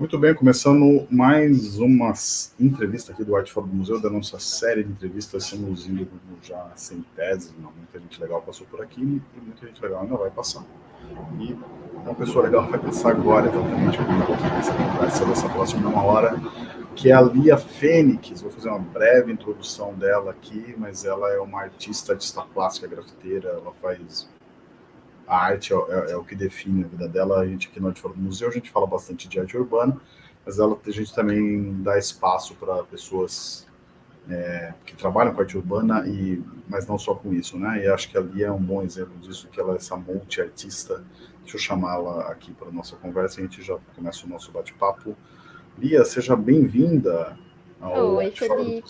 Muito bem, começando mais uma entrevista aqui do Arte Fora do Museu, da nossa série de entrevistas, estamos indo já sem tese, muita gente legal passou por aqui e muita gente legal ainda vai passar. E uma pessoa legal vai passar agora, exatamente, essa conversa dessa próxima uma hora, que é a Lia Fênix. Vou fazer uma breve introdução dela aqui, mas ela é uma artista, artista plástica, grafiteira, ela faz a arte é, é, é, o que define a vida dela. A gente aqui no Arte Fora do Museu, a gente fala bastante de arte urbana, mas ela, a gente também dá espaço para pessoas é, que trabalham com arte urbana, e, mas não só com isso, né? E acho que ali é um bom exemplo disso, que ela é essa multi-artista. Deixa eu chamá-la aqui para a nossa conversa a gente já começa o nosso bate-papo. Lia, seja bem-vinda ao Oi, Felipe.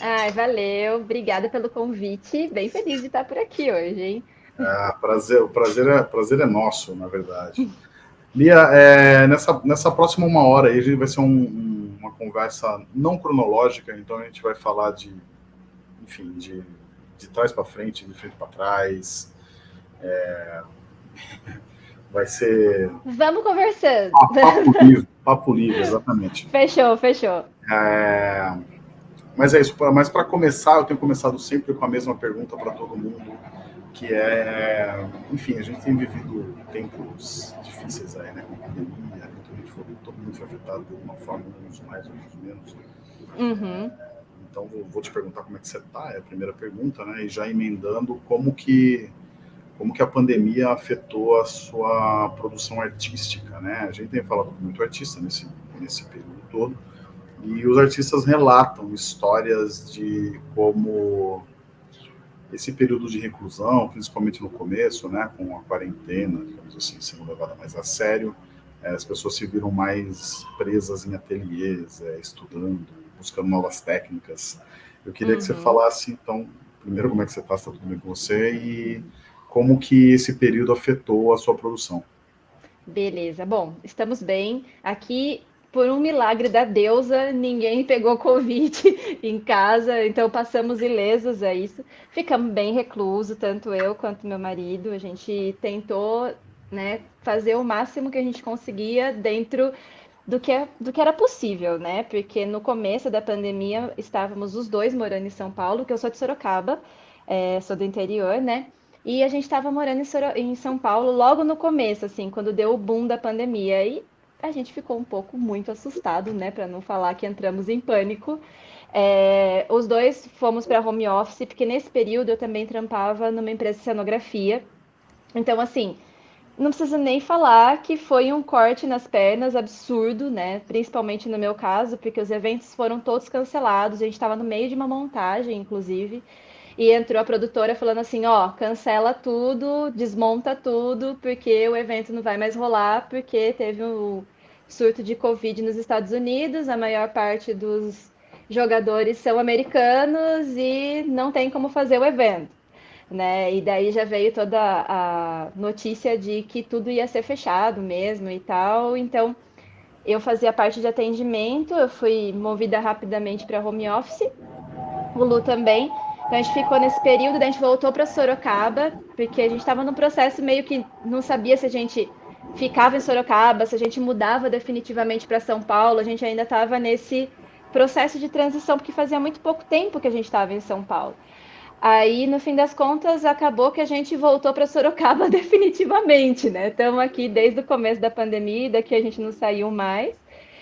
Ai, valeu, obrigada pelo convite. Bem feliz de estar por aqui hoje, hein? É, prazer, o prazer é, prazer é nosso, na verdade. Lia, é, nessa, nessa próxima uma hora aí, a gente vai ser um, um, uma conversa não cronológica, então a gente vai falar de, enfim, de, de trás para frente, de frente para trás. É, vai ser... Vamos conversando. papo livre, papo livre, exatamente. Fechou, fechou. É, mas é isso, mas para começar, eu tenho começado sempre com a mesma pergunta para todo mundo que é, enfim, a gente tem vivido tempos difíceis aí, né, com pandemia, foi, todo mundo foi afetado de uma forma, uns mais, outros menos. Uhum. Então, vou, vou, te perguntar como é que você está, é a primeira pergunta, né, e já emendando como que como que a pandemia afetou a sua produção artística, né? A gente tem falado com muito artista nesse nesse período todo, e os artistas relatam histórias de como esse período de reclusão, principalmente no começo, né, com a quarentena, digamos assim, sendo levada mais a sério, é, as pessoas se viram mais presas em ateliês, é, estudando, buscando novas técnicas. Eu queria uhum. que você uhum. falasse, então, primeiro como é que você está, está tudo bem com você, e como que esse período afetou a sua produção. Beleza, bom, estamos bem. Aqui por um milagre da deusa, ninguém pegou Covid em casa, então passamos ilesos a isso. Ficamos bem reclusos, tanto eu quanto meu marido. A gente tentou né, fazer o máximo que a gente conseguia dentro do que, é, do que era possível, né? Porque no começo da pandemia estávamos os dois morando em São Paulo, que eu sou de Sorocaba, é, sou do interior, né? E a gente estava morando em São Paulo logo no começo, assim, quando deu o boom da pandemia. E a gente ficou um pouco muito assustado, né? Para não falar que entramos em pânico. É, os dois fomos para home office, porque nesse período eu também trampava numa empresa de cenografia. Então, assim, não preciso nem falar que foi um corte nas pernas absurdo, né? Principalmente no meu caso, porque os eventos foram todos cancelados. A gente estava no meio de uma montagem, inclusive. E entrou a produtora falando assim: ó, cancela tudo, desmonta tudo, porque o evento não vai mais rolar, porque teve um surto de Covid nos Estados Unidos, a maior parte dos jogadores são americanos e não tem como fazer o evento. Né? E daí já veio toda a notícia de que tudo ia ser fechado mesmo e tal. Então, eu fazia parte de atendimento, eu fui movida rapidamente para home office, o Lu também. Então a gente ficou nesse período, daí a gente voltou para Sorocaba, porque a gente estava num processo meio que não sabia se a gente ficava em Sorocaba, se a gente mudava definitivamente para São Paulo, a gente ainda estava nesse processo de transição, porque fazia muito pouco tempo que a gente estava em São Paulo. Aí, no fim das contas, acabou que a gente voltou para Sorocaba definitivamente, né? Estamos aqui desde o começo da pandemia, daqui a gente não saiu mais.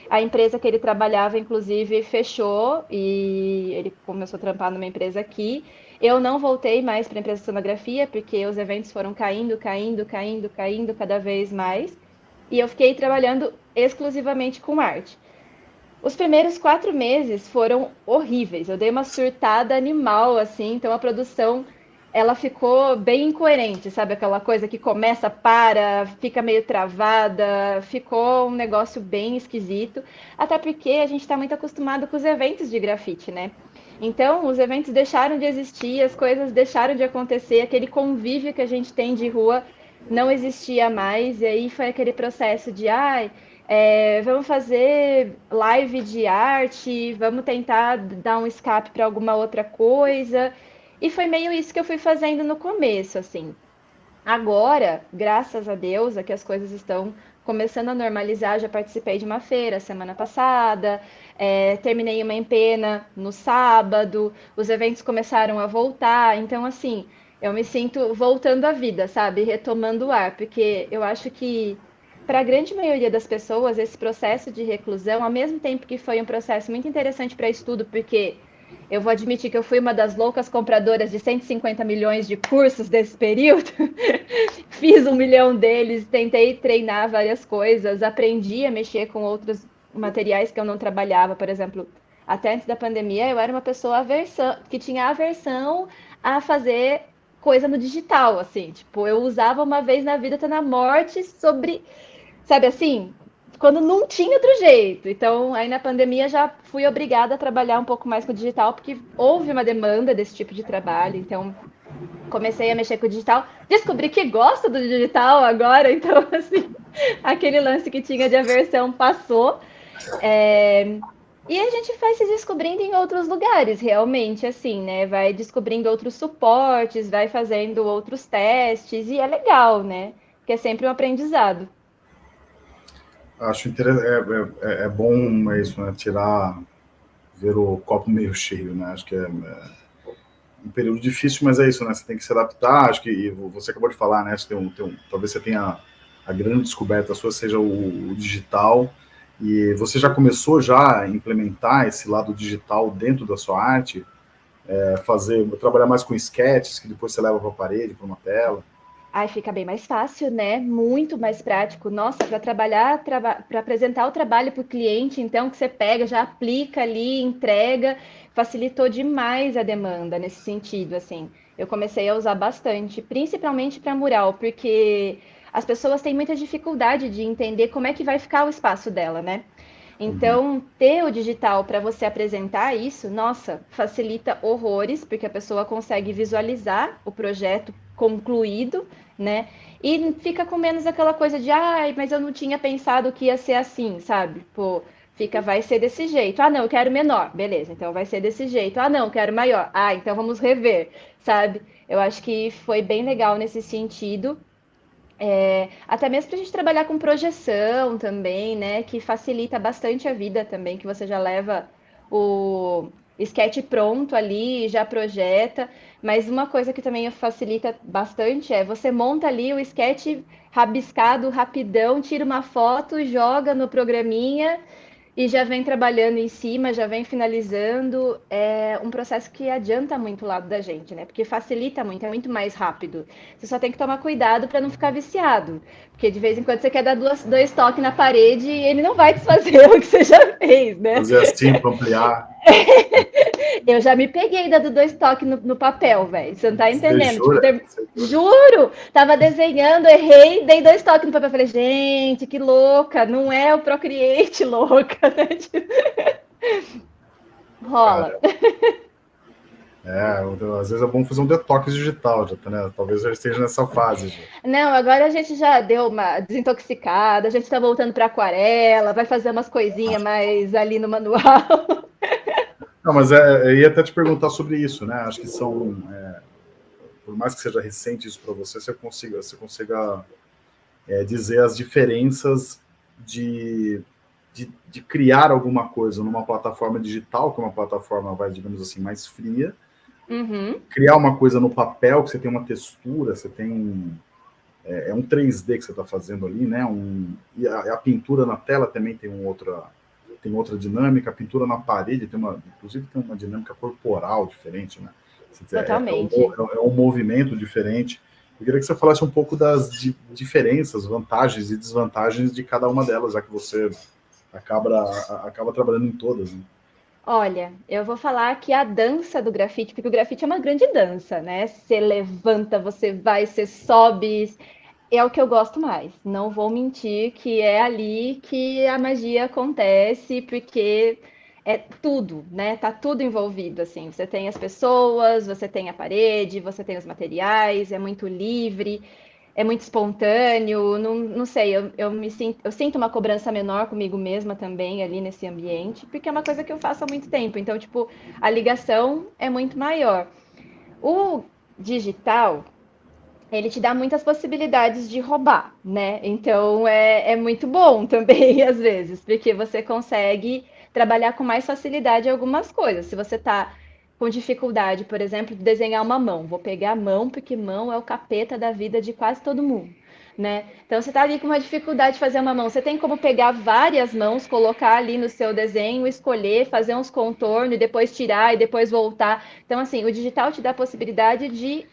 A empresa que ele trabalhava, inclusive, fechou e ele começou a trampar numa empresa aqui. Eu não voltei mais para a empresa de sonografia, porque os eventos foram caindo, caindo, caindo, caindo cada vez mais. E eu fiquei trabalhando exclusivamente com arte. Os primeiros quatro meses foram horríveis. Eu dei uma surtada animal, assim, então a produção ela ficou bem incoerente, sabe? Aquela coisa que começa, para, fica meio travada, ficou um negócio bem esquisito. Até porque a gente está muito acostumado com os eventos de grafite, né? Então, os eventos deixaram de existir, as coisas deixaram de acontecer, aquele convívio que a gente tem de rua não existia mais, e aí foi aquele processo de, ai, é, vamos fazer live de arte, vamos tentar dar um escape para alguma outra coisa. E foi meio isso que eu fui fazendo no começo, assim. Agora, graças a Deus, é que as coisas estão começando a normalizar. Já participei de uma feira semana passada, é, terminei uma empena no sábado, os eventos começaram a voltar. Então, assim, eu me sinto voltando à vida, sabe? Retomando o ar, porque eu acho que para a grande maioria das pessoas, esse processo de reclusão, ao mesmo tempo que foi um processo muito interessante para estudo, porque eu vou admitir que eu fui uma das loucas compradoras de 150 milhões de cursos desse período. Fiz um milhão deles, tentei treinar várias coisas, aprendi a mexer com outros materiais que eu não trabalhava, por exemplo. Até antes da pandemia, eu era uma pessoa aversão, que tinha aversão a fazer coisa no digital, assim. Tipo, eu usava uma vez na vida, tá na morte, sobre. Sabe assim? quando não tinha outro jeito. Então, aí na pandemia já fui obrigada a trabalhar um pouco mais com o digital, porque houve uma demanda desse tipo de trabalho. Então, comecei a mexer com o digital, descobri que gosto do digital agora, então, assim, aquele lance que tinha de aversão passou. É... E a gente vai se descobrindo em outros lugares, realmente, assim, né? Vai descobrindo outros suportes, vai fazendo outros testes, e é legal, né? Porque é sempre um aprendizado. Acho interessante, é, é, é, bom isso, né? Tirar, ver o copo meio cheio, né? Acho que é, é, um período difícil, mas é isso, né? Você tem que se adaptar. Acho que você acabou de falar, né? Você tem um, tem um, talvez você tenha a grande descoberta sua seja o, o digital. E você já começou já a implementar esse lado digital dentro da sua arte? É, fazer, trabalhar mais com sketches que depois você leva para a parede, para uma tela? Aí fica bem mais fácil, né? Muito mais prático. Nossa, para trabalhar, traba para apresentar o trabalho para o cliente, então, que você pega, já aplica ali, entrega, facilitou demais a demanda nesse sentido, assim. Eu comecei a usar bastante, principalmente para mural, porque as pessoas têm muita dificuldade de entender como é que vai ficar o espaço dela, né? Então, uhum. ter o digital para você apresentar isso, nossa, facilita horrores, porque a pessoa consegue visualizar o projeto concluído, né? E fica com menos aquela coisa de, ai, mas eu não tinha pensado que ia ser assim, sabe? Pô, fica, vai ser desse jeito. Ah, não, eu quero menor. Beleza, então vai ser desse jeito. Ah, não, eu quero maior. Ah, então vamos rever, sabe? Eu acho que foi bem legal nesse sentido. É, até mesmo para a gente trabalhar com projeção também, né? Que facilita bastante a vida também, que você já leva o sketch pronto ali, já projeta. Mas uma coisa que também facilita bastante é você monta ali o sketch rabiscado rapidão, tira uma foto, joga no programinha e já vem trabalhando em cima, já vem finalizando. É um processo que adianta muito o lado da gente, né? Porque facilita muito, é muito mais rápido. Você só tem que tomar cuidado para não ficar viciado. Porque de vez em quando você quer dar duas, dois toques na parede e ele não vai desfazer o que você já fez, né? Fazer assim para ampliar. eu já me peguei dando dois toques no, no papel, velho. Você não tá entendendo. Tipo, ter... Juro! Tava desenhando, errei, dei dois toques no papel. Falei, gente, que louca! Não é o Procreate louca, né? Rola. É, às vezes é bom fazer um detox digital, já, né? Talvez já esteja nessa fase. Já. Não, agora a gente já deu uma desintoxicada, a gente está voltando para aquarela, vai fazer umas coisinhas mais ali no manual. Não, mas é, eu ia até te perguntar sobre isso, né? Acho que são, é, por mais que seja recente isso para você, você consiga, você consiga é, dizer as diferenças de, de, de, criar alguma coisa numa plataforma digital, que é uma plataforma, vai, digamos assim, mais fria, Uhum. Criar uma coisa no papel, que você tem uma textura, você tem. É, é um 3D que você está fazendo ali, né? Um, e a, a, pintura na tela também tem um outra, tem outra dinâmica, a pintura na parede tem uma. Inclusive tem uma dinâmica corporal diferente, né? Totalmente. É, é, um, é um movimento diferente. Eu queria que você falasse um pouco das di diferenças, vantagens e desvantagens de cada uma delas, já que você acaba, acaba trabalhando em todas. Né? Olha, eu vou falar que a dança do grafite, porque o grafite é uma grande dança, né? Você levanta, você vai, você sobe, é o que eu gosto mais. Não vou mentir que é ali que a magia acontece, porque é tudo, né? Tá tudo envolvido, assim. Você tem as pessoas, você tem a parede, você tem os materiais, é muito livre é muito espontâneo, não, não sei, eu, eu me sinto, eu sinto uma cobrança menor comigo mesma também ali nesse ambiente, porque é uma coisa que eu faço há muito tempo, então, tipo, a ligação é muito maior. O digital, ele te dá muitas possibilidades de roubar, né? Então é, é muito bom também, às vezes, porque você consegue trabalhar com mais facilidade algumas coisas. Se você está com dificuldade, por exemplo, de desenhar uma mão, vou pegar a mão, porque mão é o capeta da vida de quase todo mundo. Né? Então você está ali com uma dificuldade de fazer uma mão. Você tem como pegar várias mãos, colocar ali no seu desenho, escolher, fazer uns contornos e depois tirar e depois voltar. Então, assim, o digital te dá a possibilidade de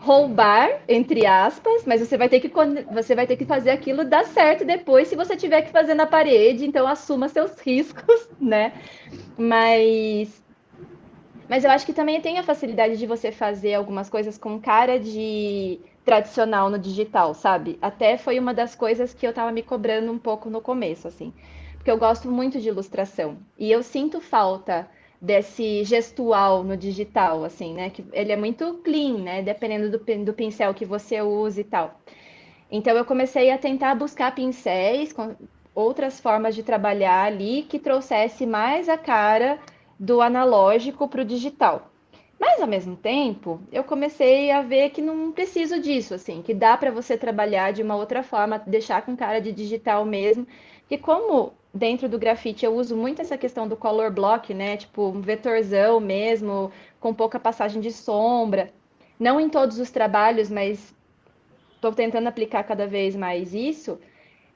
roubar, entre aspas, mas você vai ter que você vai ter que fazer aquilo dar certo depois se você tiver que fazer na parede, então assuma seus riscos, né? Mas mas eu acho que também tem a facilidade de você fazer algumas coisas com cara de tradicional no digital, sabe? Até foi uma das coisas que eu tava me cobrando um pouco no começo, assim. Porque eu gosto muito de ilustração. E eu sinto falta desse gestual no digital, assim, né? Que ele é muito clean, né? Dependendo do, do pincel que você usa e tal. Então eu comecei a tentar buscar pincéis com outras formas de trabalhar ali que trouxesse mais a cara do analógico para o digital. Mas ao mesmo tempo, eu comecei a ver que não preciso disso, assim, que dá para você trabalhar de uma outra forma, deixar com cara de digital mesmo, que como dentro do grafite eu uso muito essa questão do color block, né? Tipo, um vetorzão mesmo, com pouca passagem de sombra. Não em todos os trabalhos, mas estou tentando aplicar cada vez mais isso.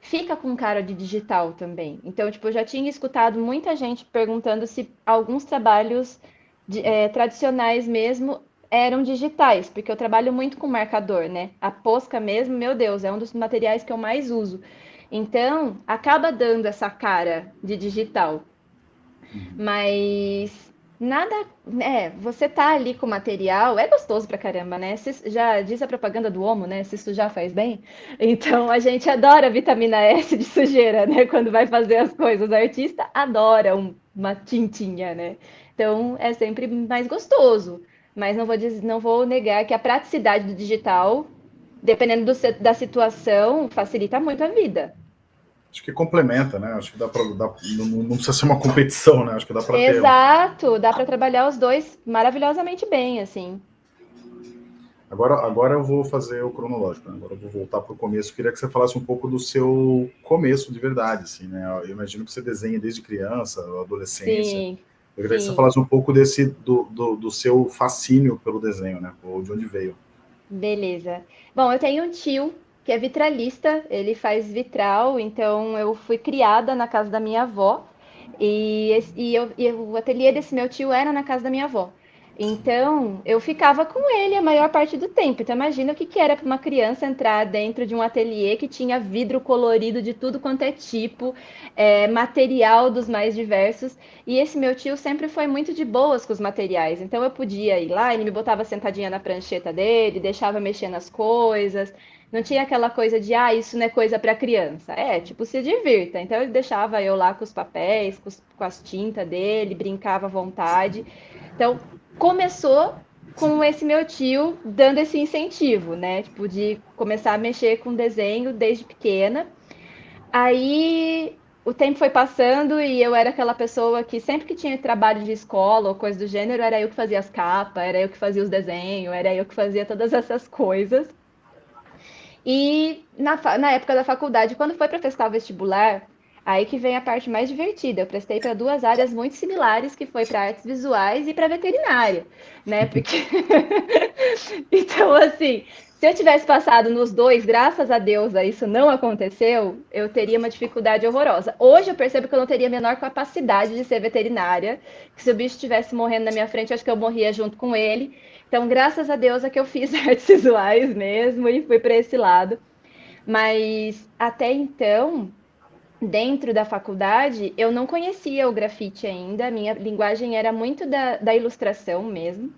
Fica com cara de digital também. Então, tipo, eu já tinha escutado muita gente perguntando se alguns trabalhos de, é, tradicionais mesmo eram digitais, porque eu trabalho muito com marcador, né? A posca mesmo, meu Deus, é um dos materiais que eu mais uso. Então, acaba dando essa cara de digital. Uhum. Mas nada, é, você tá ali com material, é gostoso pra caramba, né? Se, já diz a propaganda do Omo, né? Se sujar faz bem. Então, a gente adora vitamina S de sujeira, né? Quando vai fazer as coisas. O artista adora um, uma tintinha, né? Então, é sempre mais gostoso. Mas não vou, dizer, não vou negar que a praticidade do digital dependendo do, da situação, facilita muito a vida. Acho que complementa, né? Acho que dá para. Não, não, precisa ser uma competição, né? Acho que dá para Exato, ter... dá para trabalhar os dois maravilhosamente bem, assim. Agora, agora eu vou fazer o cronológico, né? agora eu vou voltar para o começo. Eu queria que você falasse um pouco do seu começo de verdade, assim, né? Eu imagino que você desenha desde criança, adolescência. Sim. Eu queria sim. que você falasse um pouco desse do, do, do seu fascínio pelo desenho, né? Ou de onde veio. Beleza. Bom, eu tenho um tio que é vitralista, ele faz vitral, então eu fui criada na casa da minha avó e, e, eu, e o ateliê desse meu tio era na casa da minha avó. Então, eu ficava com ele a maior parte do tempo. Então, imagina o que, que era para uma criança entrar dentro de um ateliê que tinha vidro colorido de tudo quanto é tipo, é, material dos mais diversos. E esse meu tio sempre foi muito de boas com os materiais. Então, eu podia ir lá, ele me botava sentadinha na prancheta dele, deixava mexer nas coisas. Não tinha aquela coisa de, ah, isso não é coisa para criança. É, tipo, se divirta. Então, ele deixava eu lá com os papéis, com, os, com as tintas dele, brincava à vontade. Então, começou com esse meu tio dando esse incentivo, né? Tipo, de começar a mexer com desenho desde pequena. Aí o tempo foi passando e eu era aquela pessoa que sempre que tinha trabalho de escola ou coisa do gênero, era eu que fazia as capas, era eu que fazia os desenhos, era eu que fazia todas essas coisas. E na, na época da faculdade, quando foi para prestar o vestibular, Aí que vem a parte mais divertida. Eu prestei para duas áreas muito similares, que foi para artes visuais e para veterinária, né? Porque então assim, se eu tivesse passado nos dois, graças a Deus, isso não aconteceu, eu teria uma dificuldade horrorosa. Hoje eu percebo que eu não teria a menor capacidade de ser veterinária, que se o bicho estivesse morrendo na minha frente, acho que eu morria junto com ele. Então, graças a Deus é que eu fiz artes visuais mesmo e fui para esse lado. Mas até então, dentro da faculdade, eu não conhecia o grafite ainda, minha linguagem era muito da, da ilustração mesmo.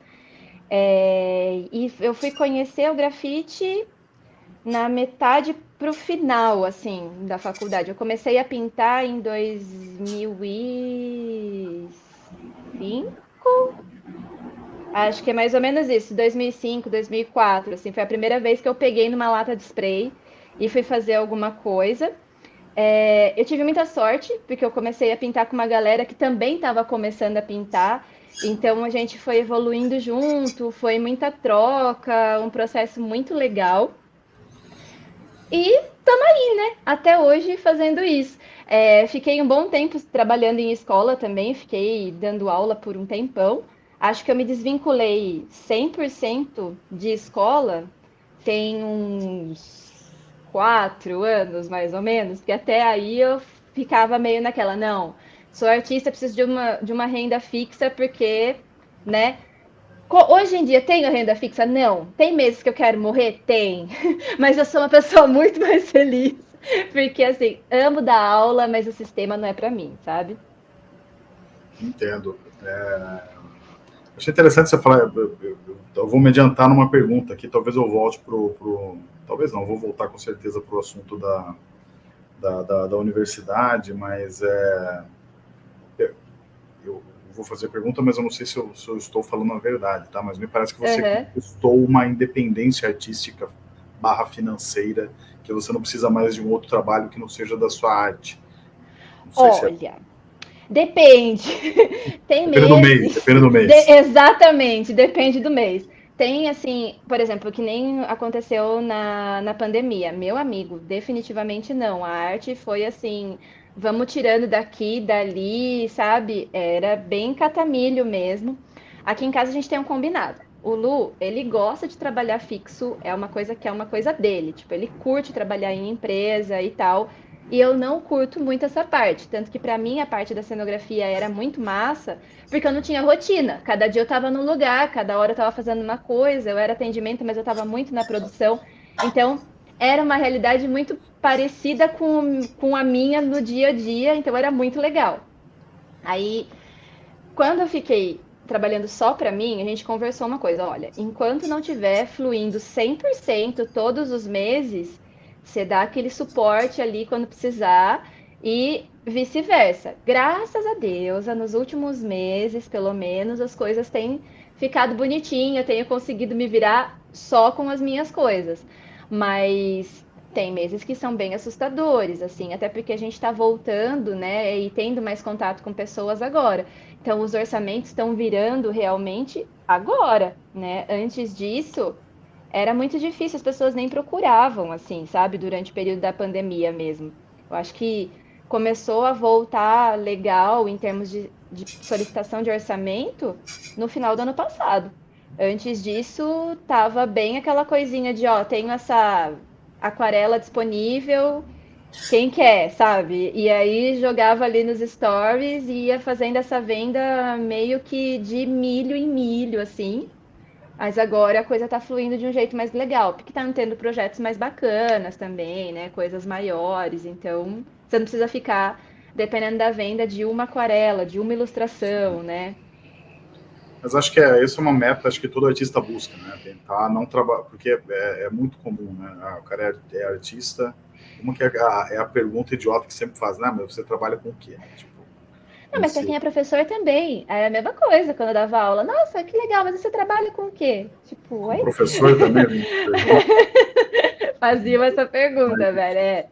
É, e eu fui conhecer o grafite na metade para o final, assim, da faculdade. Eu comecei a pintar em 2005, acho que é mais ou menos isso, 2005, 2004, assim, foi a primeira vez que eu peguei numa lata de spray e fui fazer alguma coisa. É, eu tive muita sorte, porque eu comecei a pintar com uma galera que também estava começando a pintar. Então a gente foi evoluindo junto, foi muita troca, um processo muito legal. E estamos aí, né? Até hoje fazendo isso. É, fiquei um bom tempo trabalhando em escola também, fiquei dando aula por um tempão. Acho que eu me desvinculei 100% de escola tem uns quatro anos, mais ou menos, que até aí eu ficava meio naquela, não, sou artista, preciso de uma, de uma renda fixa, porque, né? Hoje em dia tenho renda fixa? Não. Tem meses que eu quero morrer? Tem. Mas eu sou uma pessoa muito mais feliz. Porque, assim, amo dar aula, mas o sistema não é para mim, sabe? Entendo. É... Achei interessante você falar. Eu, eu, eu, vou me adiantar numa pergunta aqui, talvez eu volte para o. Talvez não, vou voltar com certeza para o assunto da, da, da, da, universidade, mas é, eu vou fazer a pergunta, mas eu não sei se eu, se eu, estou falando a verdade, tá? Mas me parece que você uhum. conquistou uma independência artística barra financeira, que você não precisa mais de um outro trabalho que não seja da sua arte. Olha, é... depende. Tem depende meses... do mês, depende do mês. De... Exatamente, depende do mês. Tem, assim, por exemplo, que nem aconteceu na, na pandemia. Meu amigo, definitivamente não. A arte foi, assim, vamos tirando daqui, dali, sabe? Era bem catamilho mesmo. Aqui em casa a gente tem um combinado. O Lu, ele gosta de trabalhar fixo, é uma coisa que é uma coisa dele. Tipo, ele curte trabalhar em empresa e tal. E eu não curto muito essa parte. Tanto que para mim a parte da cenografia era muito massa, porque eu não tinha rotina. Cada dia eu estava num lugar, cada hora eu estava fazendo uma coisa, eu era atendimento, mas eu estava muito na produção. Então, era uma realidade muito parecida com, com a minha no dia a dia, então era muito legal. Aí, quando eu fiquei trabalhando só para mim, a gente conversou uma coisa, olha, enquanto não tiver fluindo 100% todos os meses, você dá aquele suporte ali quando precisar e vice-versa. Graças a Deus, nos últimos meses, pelo menos, as coisas têm ficado bonitinho, eu tenho conseguido me virar só com as minhas coisas. Mas tem meses que são bem assustadores, assim, até porque a gente está voltando, né, e tendo mais contato com pessoas agora. Então, os orçamentos estão virando realmente agora, né? Antes disso, era muito difícil, as pessoas nem procuravam, assim, sabe, durante o período da pandemia mesmo. Eu acho que começou a voltar legal em termos de, de solicitação de orçamento no final do ano passado. Antes disso, tava bem aquela coisinha de, ó, tenho essa aquarela disponível, quem quer, sabe? E aí jogava ali nos stories e ia fazendo essa venda meio que de milho em milho, assim. Mas agora a coisa está fluindo de um jeito mais legal, porque está tendo projetos mais bacanas também, né? Coisas maiores. Então, você não precisa ficar dependendo da venda de uma aquarela, de uma ilustração, né? Mas acho que é, isso é uma meta, acho que todo artista busca, né? Tentar não trabalhar, porque é, é, muito comum, né? Ah, o cara é, é artista, uma que é a, é a, pergunta idiota que sempre faz, né? Mas você trabalha com o quê? Não, mas para quem é professor também. É a mesma coisa quando eu dava aula. Nossa, que legal, mas você trabalha com o quê? Tipo, oi? Professor também. Fazia essa pergunta, mas... velho. É.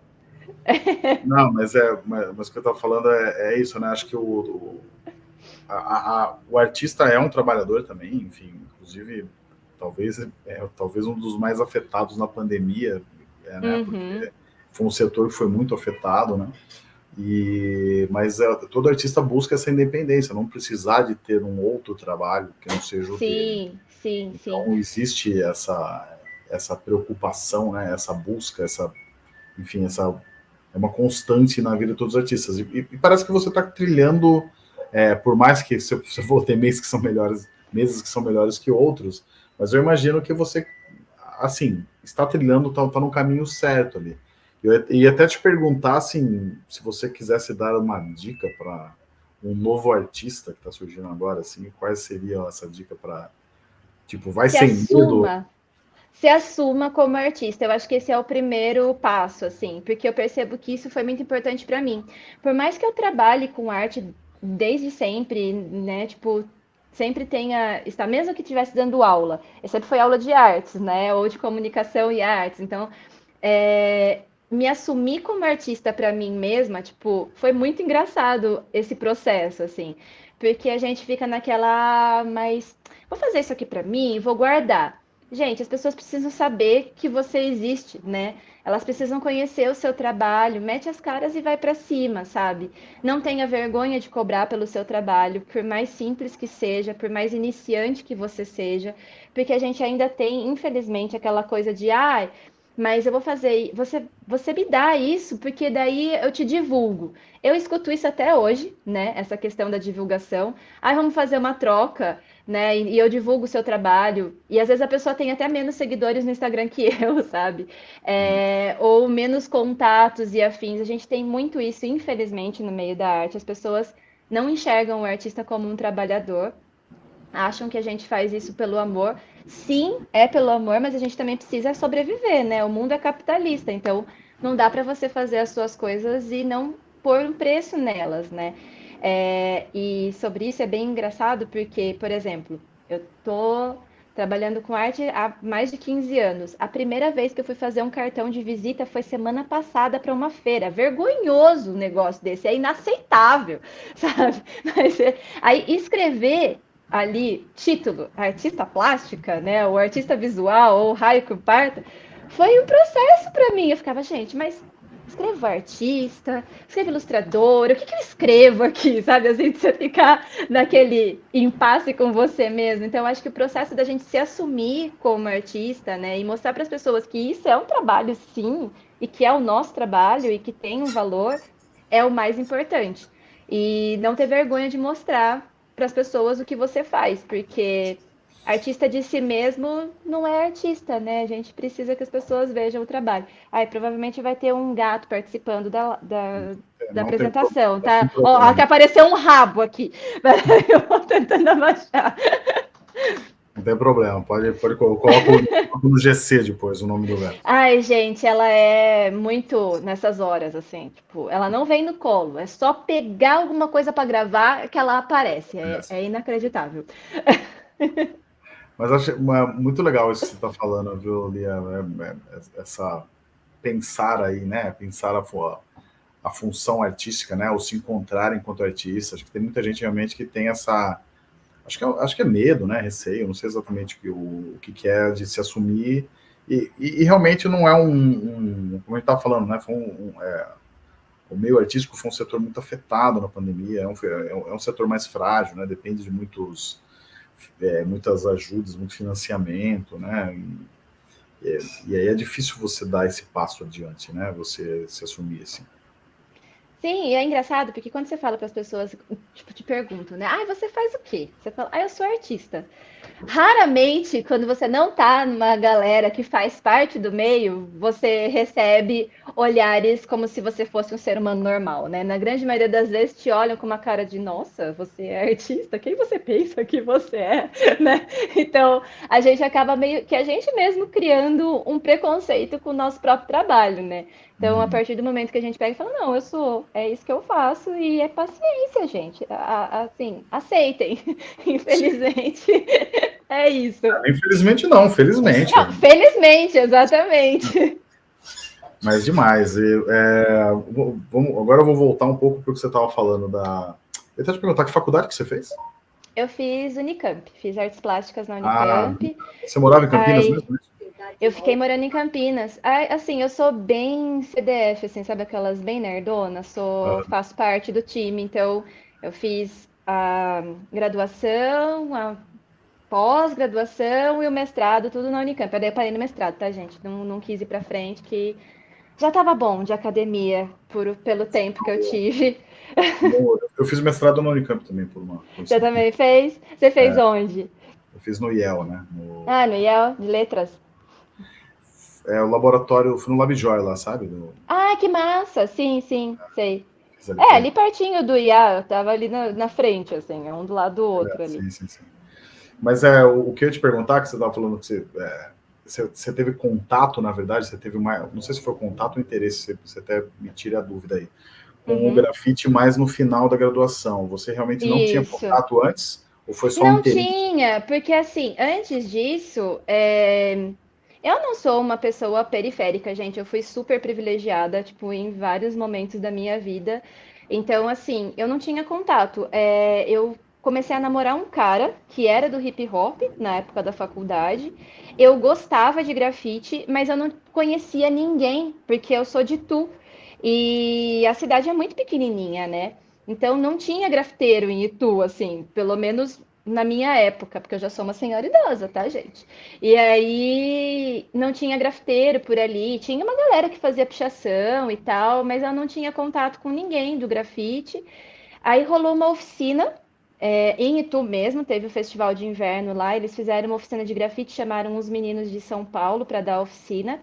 Não, mas é, mas, mas o que eu estava falando é, é, isso, né? Acho que o, o, a, a, o artista é um trabalhador também, enfim, inclusive talvez é, talvez um dos mais afetados na pandemia, é, né? Uhum. Porque foi um setor que foi muito afetado, né? E, mas é, todo artista busca essa independência, não precisar de ter um outro trabalho que não seja o sim, dele. Sim, então, sim. existe essa, essa preocupação, né, essa busca, essa, enfim, essa é uma constante na vida de todos os artistas. E, e parece que você está trilhando, é, por mais que você, você for ter meses que são melhores, meses que são melhores que outros, mas eu imagino que você, assim, está trilhando, está tá no caminho certo ali. Eu ia até te perguntar assim, se você quisesse dar uma dica para um novo artista que está surgindo agora, assim, qual seria essa dica para tipo, vai se sem assuma, medo? Se assuma como artista. Eu acho que esse é o primeiro passo, assim, porque eu percebo que isso foi muito importante para mim. Por mais que eu trabalhe com arte desde sempre, né, tipo, sempre tenha, está mesmo que estivesse dando aula, sempre foi aula de artes, né, ou de comunicação e artes. Então, é, me assumir como artista para mim mesma, tipo, foi muito engraçado esse processo, assim, Porque a gente fica naquela, ah, mas vou fazer isso aqui para mim, vou guardar. Gente, as pessoas precisam saber que você existe, né? Elas precisam conhecer o seu trabalho, mete as caras e vai para cima, sabe? Não tenha vergonha de cobrar pelo seu trabalho, por mais simples que seja, por mais iniciante que você seja, porque a gente ainda tem, infelizmente, aquela coisa de, ah, mas eu vou fazer, você, você me dá isso, porque daí eu te divulgo. Eu escuto isso até hoje, né? Essa questão da divulgação. Aí vamos fazer uma troca né? E, eu divulgo o seu trabalho. E às vezes a pessoa tem até menos seguidores no Instagram que eu, sabe? É, ou menos contatos e afins. A gente tem muito isso, infelizmente, no meio da arte. As pessoas não enxergam o artista como um trabalhador. Acham que a gente faz isso pelo amor. Sim, é pelo amor, mas a gente também precisa sobreviver, né? O mundo é capitalista, então não dá para você fazer as suas coisas e não pôr um preço nelas, né? É, e sobre isso é bem engraçado porque, por exemplo, eu tô trabalhando com arte há mais de 15 anos. A primeira vez que eu fui fazer um cartão de visita foi semana passada para uma feira. Vergonhoso o negócio desse, é inaceitável, sabe? Mas, é, aí escrever ali título, artista plástica, né, o artista visual ou raio que parta, foi um processo para mim. Eu ficava, gente, mas escrevo artista, escrevo ilustrador, o que, que eu escrevo aqui, sabe? Assim, você ficar naquele impasse com você mesmo. Então, acho que o processo da gente se assumir como artista, né, e mostrar para as pessoas que isso é um trabalho, sim, e que é o nosso trabalho e que tem um valor, é o mais importante. E não ter vergonha de mostrar para as pessoas o que você faz, porque artista de si mesmo não é artista, né? A gente precisa que as pessoas vejam o trabalho. Aí provavelmente vai ter um gato participando da, da, é, da apresentação, tá? Ó, até apareceu um rabo aqui. Eu vou tentando abaixar. Não tem problema, pode, pode colocar no GC depois o nome do gato. Ai, gente, ela é muito nessas horas, assim, tipo, ela não vem no colo, é só pegar alguma coisa para gravar que ela aparece. É, é inacreditável. Mas acho muito legal isso que você está falando, viu, Lia? É, é, essa pensar aí, né? Pensar a, a função artística, né? Ou se encontrar enquanto artista. Acho que tem muita gente realmente que tem essa. Acho que é, acho que é medo, né? Receio, não sei exatamente o, o que, é de se assumir. E, e, e realmente não é um, um, Como a gente estava falando, né? Foi um, um é, o meio artístico foi um setor muito afetado na pandemia, é um, é um setor mais frágil, né? Depende de muitos é, muitas ajudas, muito financiamento, né? E, e, aí é difícil você dar esse passo adiante, né? Você se assumir assim. Sim, e é engraçado porque quando você fala para as pessoas, tipo, te perguntam, né? Ah, você faz o quê? Você fala, ah, eu sou artista. Raramente, quando você não tá numa galera que faz parte do meio, você recebe olhares como se você fosse um ser humano normal, né? Na grande maioria das vezes te olham com uma cara de, nossa, você é artista? Quem você pensa que você é, né? Então, a gente acaba meio que a gente mesmo criando um preconceito com o nosso próprio trabalho, né? Então, a uhum. partir do momento que a gente pega e fala, não, eu sou, é isso que eu faço, e é paciência, gente. Assim, aceitem. Infelizmente, é isso. Infelizmente não, felizmente. Não, felizmente, exatamente. Mas demais. É, vamos, agora eu vou voltar um pouco para o que você estava falando da. Eu até te perguntar que faculdade que você fez? Eu fiz Unicamp, fiz artes plásticas na Unicamp. Ah, você morava em Campinas Aí... mesmo? Eu fiquei morando em Campinas. Assim, eu sou bem CDF, assim, sabe aquelas bem nerdona? Sou, ah. faço parte do time, então eu fiz a graduação, a pós-graduação e o mestrado, tudo na Unicamp. Eu daí parei no mestrado, tá, gente? Não, não quis ir pra frente, que já tava bom de academia por, pelo tempo que eu tive. Eu fiz mestrado na Unicamp também, por uma. Você também fez? Você fez é, onde? Eu fiz no IEL, né? No... Ah, no IEL, de letras é, o laboratório, fui no LabJoy lá, sabe? No... Ah, que massa! Sim, sim, é. sei. É, ali pertinho do IA, eu tava ali na, na, frente, assim, um do lado do outro é, ali. Sim, sim, sim. Mas é, o, o que eu ia te perguntar, que você estava falando que você, é, você, você, teve contato, na verdade, você teve uma, não sei se foi contato ou interesse, você, você até me tira a dúvida aí, com uhum. o grafite mais no final da graduação. Você realmente não Isso. tinha contato antes? Ou foi só não um interesse? Não tinha, porque assim, antes disso, é eu não sou uma pessoa periférica, gente. Eu fui super privilegiada, tipo, em vários momentos da minha vida. Então, assim, eu não tinha contato. É, eu comecei a namorar um cara que era do hip hop na época da faculdade. Eu gostava de grafite, mas eu não conhecia ninguém, porque eu sou de Tu. E a cidade é muito pequenininha, né? Então não tinha grafiteiro em Itu, assim, pelo menos na minha época, porque eu já sou uma senhora idosa, tá, gente? E aí não tinha grafiteiro por ali, tinha uma galera que fazia pichação e tal, mas eu não tinha contato com ninguém do grafite. Aí rolou uma oficina é, em Itu mesmo, teve o festival de inverno lá, eles fizeram uma oficina de grafite, chamaram os meninos de São Paulo para dar a oficina.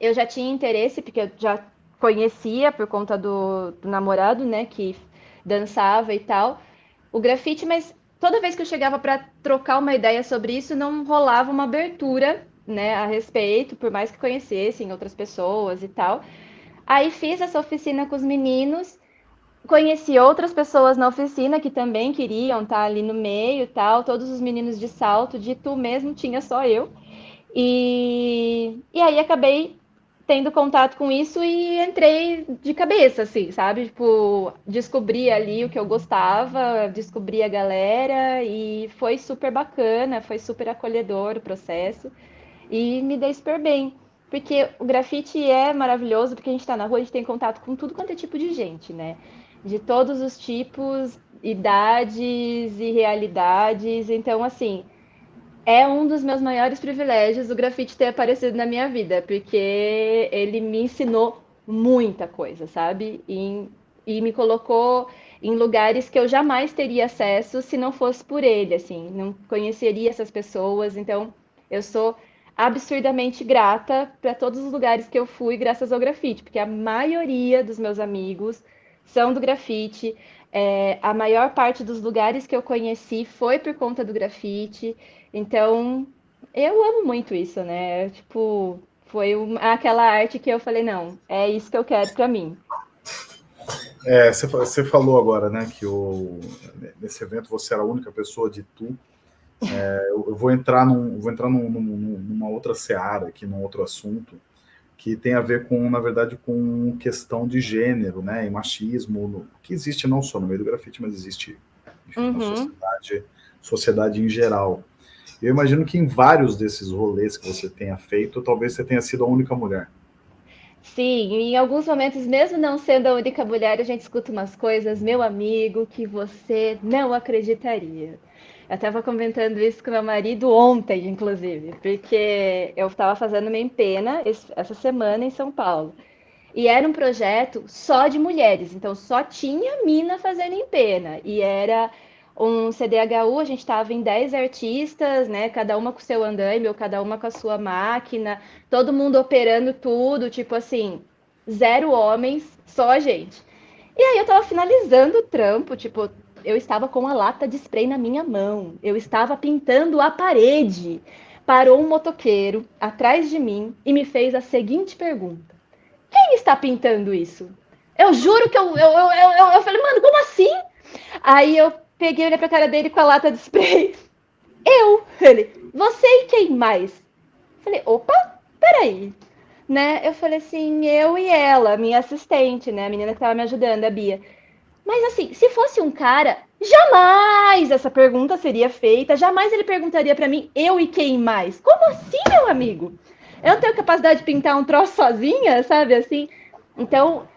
Eu já tinha interesse, porque eu já conhecia por conta do, do namorado, né, que dançava e tal, o grafite, mas toda vez que eu chegava para trocar uma ideia sobre isso, não rolava uma abertura, né, a respeito, por mais que conhecessem outras pessoas e tal. Aí fiz essa oficina com os meninos, conheci outras pessoas na oficina que também queriam estar ali no meio e tal, todos os meninos de salto, de tu mesmo tinha só eu. E, e aí acabei tendo contato com isso e entrei de cabeça, assim, sabe? Tipo, descobri ali o que eu gostava, descobri a galera e foi super bacana, foi super acolhedor o processo e me dei super bem. Porque o grafite é maravilhoso, porque a gente está na rua, a gente tem contato com tudo quanto é tipo de gente, né? De todos os tipos, idades e realidades. Então, assim, é um dos meus maiores privilégios o grafite ter aparecido na minha vida, porque ele me ensinou muita coisa, sabe? E, e me colocou em lugares que eu jamais teria acesso se não fosse por ele, assim, não conheceria essas pessoas. Então, eu sou absurdamente grata para todos os lugares que eu fui graças ao grafite, porque a maioria dos meus amigos são do grafite. É, a maior parte dos lugares que eu conheci foi por conta do grafite. Então, eu amo muito isso, né? Tipo, foi uma, aquela arte que eu falei, não, é isso que eu quero para mim. É, você, falou agora, né, que o, nesse evento você era a única pessoa de tu. É, eu vou entrar, num, vou entrar num, num, numa outra seara aqui, num outro assunto, que tem a ver com, na verdade, com questão de gênero, né, e machismo, no, que existe não só no meio do grafite, mas existe enfim, uhum. na sociedade, sociedade em geral. Eu imagino que em vários desses rolês que você tenha feito, talvez você tenha sido a única mulher. Sim, em alguns momentos, mesmo não sendo a única mulher, a gente escuta umas coisas, meu amigo, que você não acreditaria. Eu estava comentando isso com meu marido ontem, inclusive, porque eu estava fazendo uma empena essa semana em São Paulo. E era um projeto só de mulheres, então só tinha mina fazendo empena. E era um CDHU, a gente estava em 10 artistas, né? Cada uma com seu andaime, ou cada uma com a sua máquina, todo mundo operando tudo, tipo assim, zero homens, só a gente. E aí eu tava finalizando o trampo, tipo, eu estava com a lata de spray na minha mão, eu estava pintando a parede. Parou um motoqueiro atrás de mim e me fez a seguinte pergunta: Quem está pintando isso? Eu juro que eu, eu, eu, eu, eu falei, mano, como assim? Aí eu Peguei, olhei pra cara dele com a lata de spray. Eu! Ele, você e quem mais? Falei, opa, peraí. Né? Eu falei assim, eu e ela, minha assistente, né? A menina que tava me ajudando, a Bia. Mas assim, se fosse um cara, jamais essa pergunta seria feita, jamais ele perguntaria para mim, eu e quem mais? Como assim, meu amigo? Eu não tenho capacidade de pintar um troço sozinha, sabe assim? Então,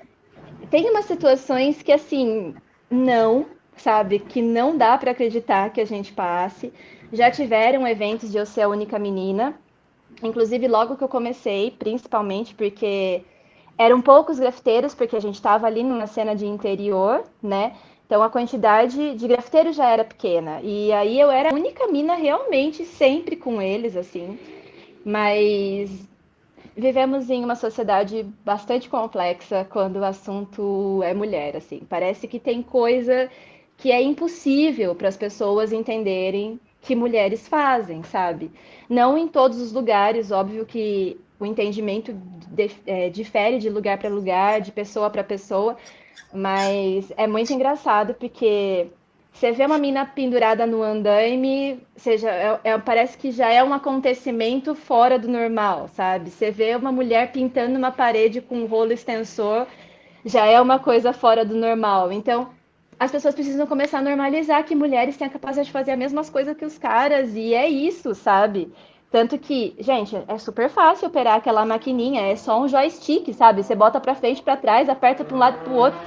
tem umas situações que assim, não, sabe? Que não dá para acreditar que a gente passe. Já tiveram eventos de eu ser a única menina, inclusive logo que eu comecei, principalmente porque eram poucos grafiteiros, porque a gente estava ali numa cena de interior, né? Então a quantidade de grafiteiros já era pequena. E aí eu era a única mina realmente sempre com eles, assim. Mas vivemos em uma sociedade bastante complexa quando o assunto é mulher, assim. Parece que tem coisa que é impossível para as pessoas entenderem que mulheres fazem, sabe? Não em todos os lugares, óbvio que o entendimento de, é, difere de lugar para lugar, de pessoa para pessoa, mas é muito engraçado porque você vê uma mina pendurada no andaime, seja, é, é, parece que já é um acontecimento fora do normal, sabe? Você vê uma mulher pintando uma parede com um rolo extensor, já é uma coisa fora do normal. Então, as pessoas precisam começar a normalizar que mulheres têm a capacidade de fazer as mesmas coisas que os caras, e é isso, sabe? Tanto que, gente, é super fácil operar aquela maquininha, é só um joystick, sabe? Você bota para frente, para trás, aperta para um lado para o outro,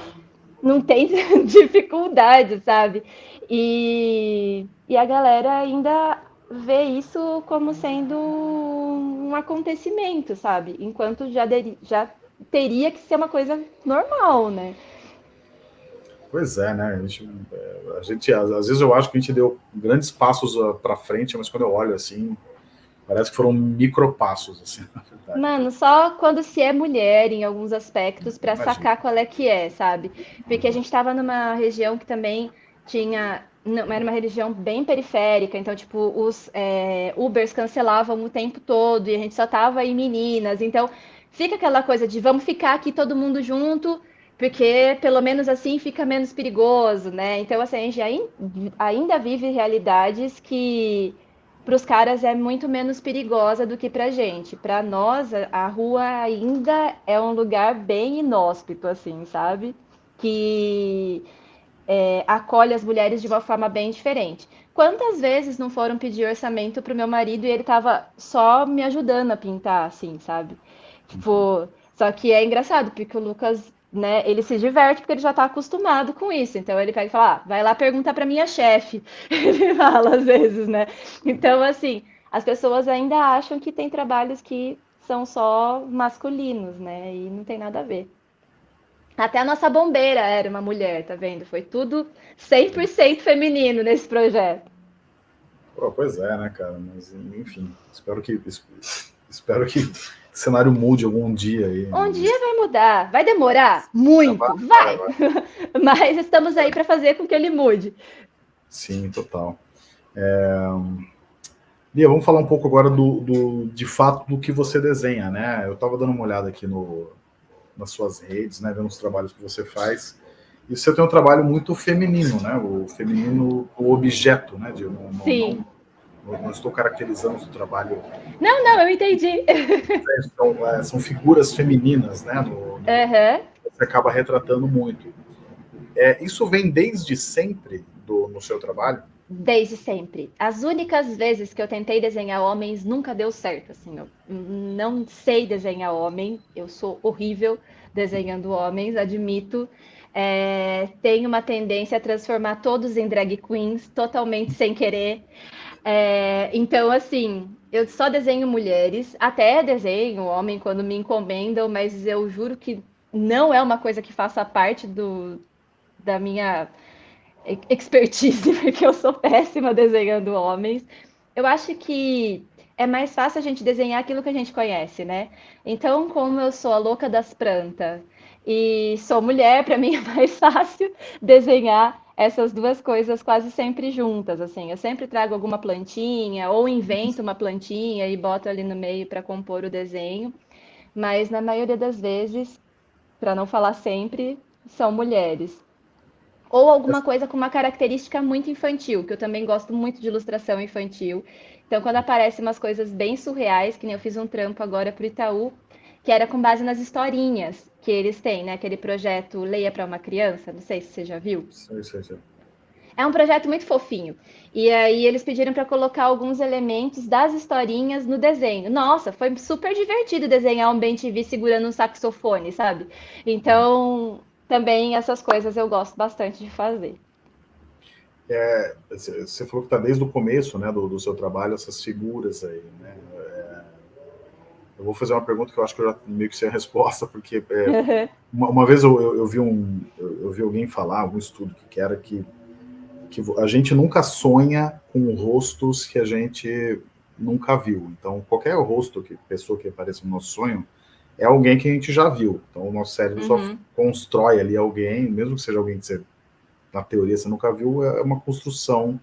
não tem dificuldade, sabe? E, e a galera ainda vê isso como sendo um acontecimento, sabe? Enquanto já, de, já teria que ser uma coisa normal, né? Pois é, né? A gente, a gente, às vezes eu acho que a gente deu grandes passos ah, para frente, mas quando eu olho assim, parece que foram micropassos, assim, Mano, só quando se é mulher em alguns aspectos para sacar qual é que é, sabe? Porque a gente estava numa região que também tinha não, era uma região bem periférica, então, tipo, os é, Ubers cancelavam o tempo todo e a gente só tava em meninas. Então, fica aquela coisa de vamos ficar aqui todo mundo junto, porque pelo menos assim fica menos perigoso, né? Então, assim, a gente ainda vive realidades que para os caras é muito menos perigosa do que para a gente. Para nós, a rua ainda é um lugar bem inóspito, assim, sabe? Que é, acolhe as mulheres de uma forma bem diferente. Quantas vezes não foram pedir orçamento para o meu marido e ele estava só me ajudando a pintar, assim, sabe? Tipo, só que é engraçado, porque o Lucas, né, ele se diverte porque ele já está acostumado com isso. Então ele pega e fala, ah, vai lá perguntar para minha chefe. Ele fala às vezes, né? Então, assim, as pessoas ainda acham que tem trabalhos que são só masculinos, né? E não tem nada a ver. Até a nossa bombeira era uma mulher, tá vendo? Foi tudo 100% feminino nesse projeto. Pô, pois é, né, cara? Mas, enfim, espero que espero que cenário mude algum dia aí. Um dia vai mudar, vai demorar muito, vai. vai. Mas estamos aí para fazer com que ele mude. Sim, total. É... Lia, vamos falar um pouco agora do, do, de fato do que você desenha, né? Eu estava dando uma olhada aqui no, nas suas redes, né, vendo os trabalhos que você faz. E você tem um trabalho muito feminino, né? O feminino, o objeto, né? De, não, Sim. Não, não, estou caracterizando o trabalho. Não, não, eu entendi. São, é, são figuras femininas, né? No, no, uhum. Você acaba retratando muito. É, isso vem desde sempre do, no seu trabalho? Desde sempre. As únicas vezes que eu tentei desenhar homens nunca deu certo. Assim, eu não sei desenhar homem, eu sou horrível desenhando homens, admito. É, tenho uma tendência a transformar todos em drag queens, totalmente sem querer. É, então, assim, eu só desenho mulheres, até desenho homem quando me encomendam, mas eu juro que não é uma coisa que faça parte do, da minha expertise, porque eu sou péssima desenhando homens. Eu acho que é mais fácil a gente desenhar aquilo que a gente conhece, né? Então, como eu sou a louca das plantas e sou mulher, para mim é mais fácil desenhar essas duas coisas quase sempre juntas, assim. Eu sempre trago alguma plantinha ou invento uma plantinha e boto ali no meio para compor o desenho, mas na maioria das vezes, para não falar sempre, são mulheres. Ou alguma coisa com uma característica muito infantil, que eu também gosto muito de ilustração infantil. Então, quando aparecem umas coisas bem surreais, que nem eu fiz um trampo agora para o Itaú, que era com base nas historinhas que eles têm, né? Aquele projeto Leia para uma Criança, não sei se você já viu. Sim, sim, sim. É um projeto muito fofinho. E aí eles pediram para colocar alguns elementos das historinhas no desenho. Nossa, foi super divertido desenhar um Ben TV segurando um saxofone, sabe? Então, também essas coisas eu gosto bastante de fazer. É, você falou que está desde o começo né, do, do, seu trabalho, essas figuras aí. Né? É, eu vou fazer uma pergunta que eu acho que eu já meio que sei a resposta, porque é, uma, uma, vez eu, eu, eu vi um, eu, eu, vi alguém falar, algum estudo que, que era que, que a gente nunca sonha com rostos que a gente nunca viu. Então, qualquer rosto, que pessoa que apareça no nosso sonho, é alguém que a gente já viu. Então, o nosso cérebro uhum. só constrói ali alguém, mesmo que seja alguém que você, na teoria, você nunca viu, é uma construção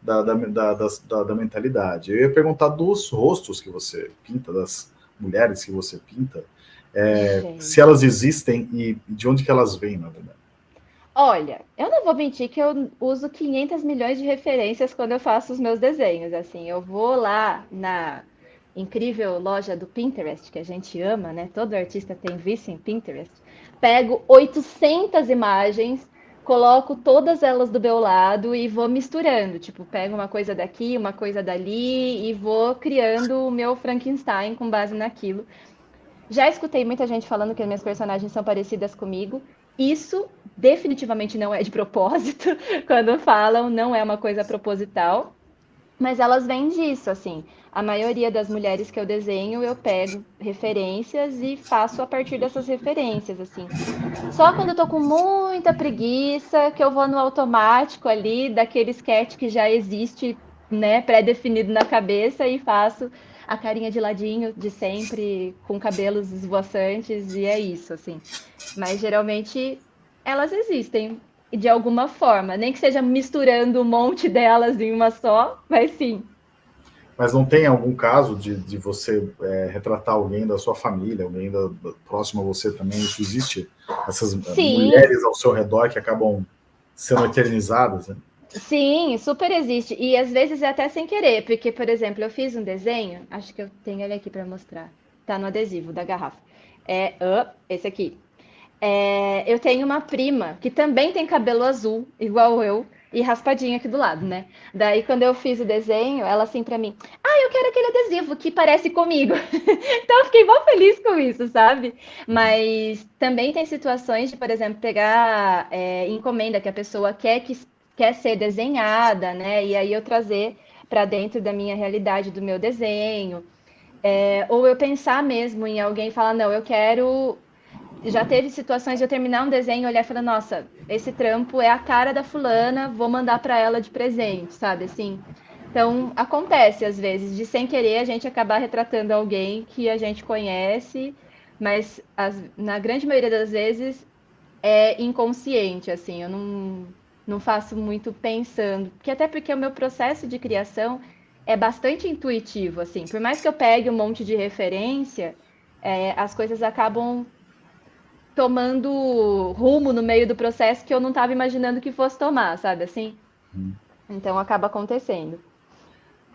da, da, da, da, da mentalidade. Eu ia perguntar dos rostos que você pinta, das mulheres que você pinta, é, se elas existem e de onde que elas vêm, na verdade. Olha, eu não vou mentir que eu uso 500 milhões de referências quando eu faço os meus desenhos. Assim, eu vou lá na incrível loja do Pinterest, que a gente ama, né? Todo artista tem visto em Pinterest. Pego 800 imagens, coloco todas elas do meu lado e vou misturando, tipo, pego uma coisa daqui, uma coisa dali e vou criando o meu Frankenstein com base naquilo. Já escutei muita gente falando que as minhas personagens são parecidas comigo. Isso definitivamente não é de propósito, quando falam, não é uma coisa proposital, mas elas vêm disso, assim. A maioria das mulheres que eu desenho, eu pego referências e faço a partir dessas referências, assim. Só quando eu tô com muita preguiça, que eu vou no automático ali, daquele sketch que já existe, né, pré-definido na cabeça e faço a carinha de ladinho de sempre, com cabelos esvoaçantes, e é isso, assim. Mas geralmente elas existem de alguma forma, nem que seja misturando um monte delas em uma só, mas sim. Mas não tem algum caso de, de você é, retratar alguém da sua família, alguém da, da, próximo a você também? Isso existe? Essas sim. mulheres ao seu redor que acabam sendo eternizadas, né? Sim, super existe. E às vezes é até sem querer, porque, por exemplo, eu fiz um desenho, acho que eu tenho ele aqui para mostrar. Tá no adesivo da garrafa. É uh, esse aqui. É, eu tenho uma prima que também tem cabelo azul, igual eu, e raspadinho aqui do lado, né? Daí, quando eu fiz o desenho, ela assim para mim: Ah, eu quero aquele adesivo que parece comigo. então, eu fiquei mó feliz com isso, sabe? Mas também tem situações de, por exemplo, pegar é, encomenda que a pessoa quer que quer ser desenhada, né? E aí eu trazer para dentro da minha realidade, do meu desenho. É, ou eu pensar mesmo em alguém falar, não, eu quero. Já teve situações de eu terminar um desenho, olhar e falar, nossa, esse trampo é a cara da fulana, vou mandar para ela de presente, sabe? Assim. Então, acontece às vezes, de sem querer a gente acabar retratando alguém que a gente conhece, mas as, na grande maioria das vezes é inconsciente, assim, eu não, não faço muito pensando, porque até porque o meu processo de criação é bastante intuitivo, assim, por mais que eu pegue um monte de referência, é, as coisas acabam tomando rumo no meio do processo que eu não estava imaginando que fosse tomar, sabe assim? Hum. Então acaba acontecendo.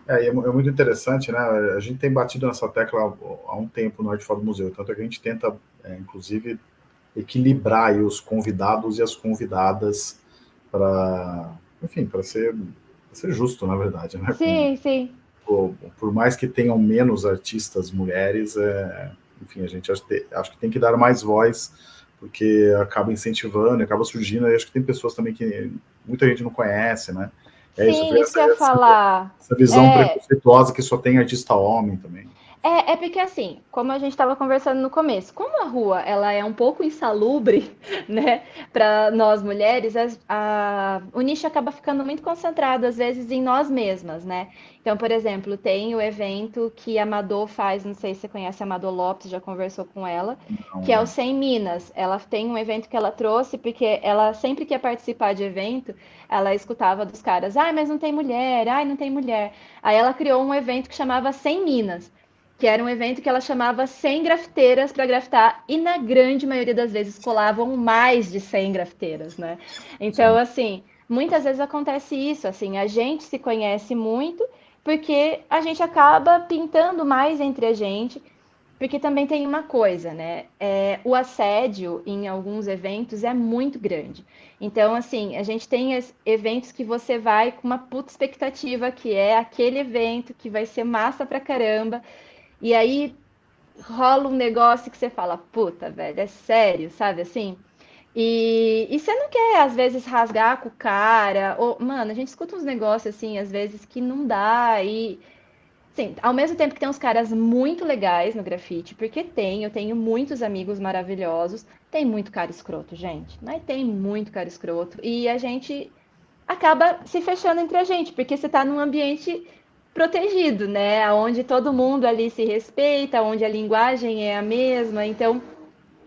É, é, muito interessante, né? A gente tem batido nessa tecla há um tempo no Arte Fora do Museu, tanto é que a gente tenta, é, inclusive, equilibrar os convidados e as convidadas para, enfim, para ser, ser justo, na verdade, né? Sim, Com, sim. Por, por, mais que tenham menos artistas mulheres, é, enfim, a gente acho, acho que tem que dar mais voz, porque acaba incentivando, acaba surgindo, e acho que tem pessoas também que muita gente não conhece, né? É Sim, isso, isso essa, falar. Essa visão é... preconceituosa que só tem artista homem também. É, é porque assim, como a gente estava conversando no começo, como a rua ela é um pouco insalubre, né, para nós mulheres, a, a, o nicho acaba ficando muito concentrado às vezes em nós mesmas, né? Então, por exemplo, tem o evento que a Amador faz, não sei se você conhece a Amador Lopes, já conversou com ela, não, que é o 100 Minas. Ela tem um evento que ela trouxe, porque ela sempre que ia participar de evento, ela escutava dos caras, ai, mas não tem mulher, ai, não tem mulher. Aí ela criou um evento que chamava 100 Minas que era um evento que ela chamava 100 grafiteiras para grafitar, e na grande maioria das vezes colavam mais de 100 grafiteiras, né? Então, Sim. assim, muitas vezes acontece isso, assim, a gente se conhece muito porque a gente acaba pintando mais entre a gente, porque também tem uma coisa, né? É, o assédio em alguns eventos é muito grande. Então, assim, a gente tem eventos que você vai com uma puta expectativa, que é aquele evento que vai ser massa pra caramba, e aí rola um negócio que você fala, puta, velho, é sério, sabe assim? E, e você não quer, às vezes, rasgar com o cara. Ou, mano, a gente escuta uns negócios assim, às vezes, que não dá. E, sim, ao mesmo tempo que tem uns caras muito legais no grafite, porque tem, eu tenho muitos amigos maravilhosos, tem muito cara escroto, gente. Mas tem muito cara escroto. E a gente acaba se fechando entre a gente, porque você tá num ambiente protegido, né? Onde todo mundo ali se respeita, onde a linguagem é a mesma, então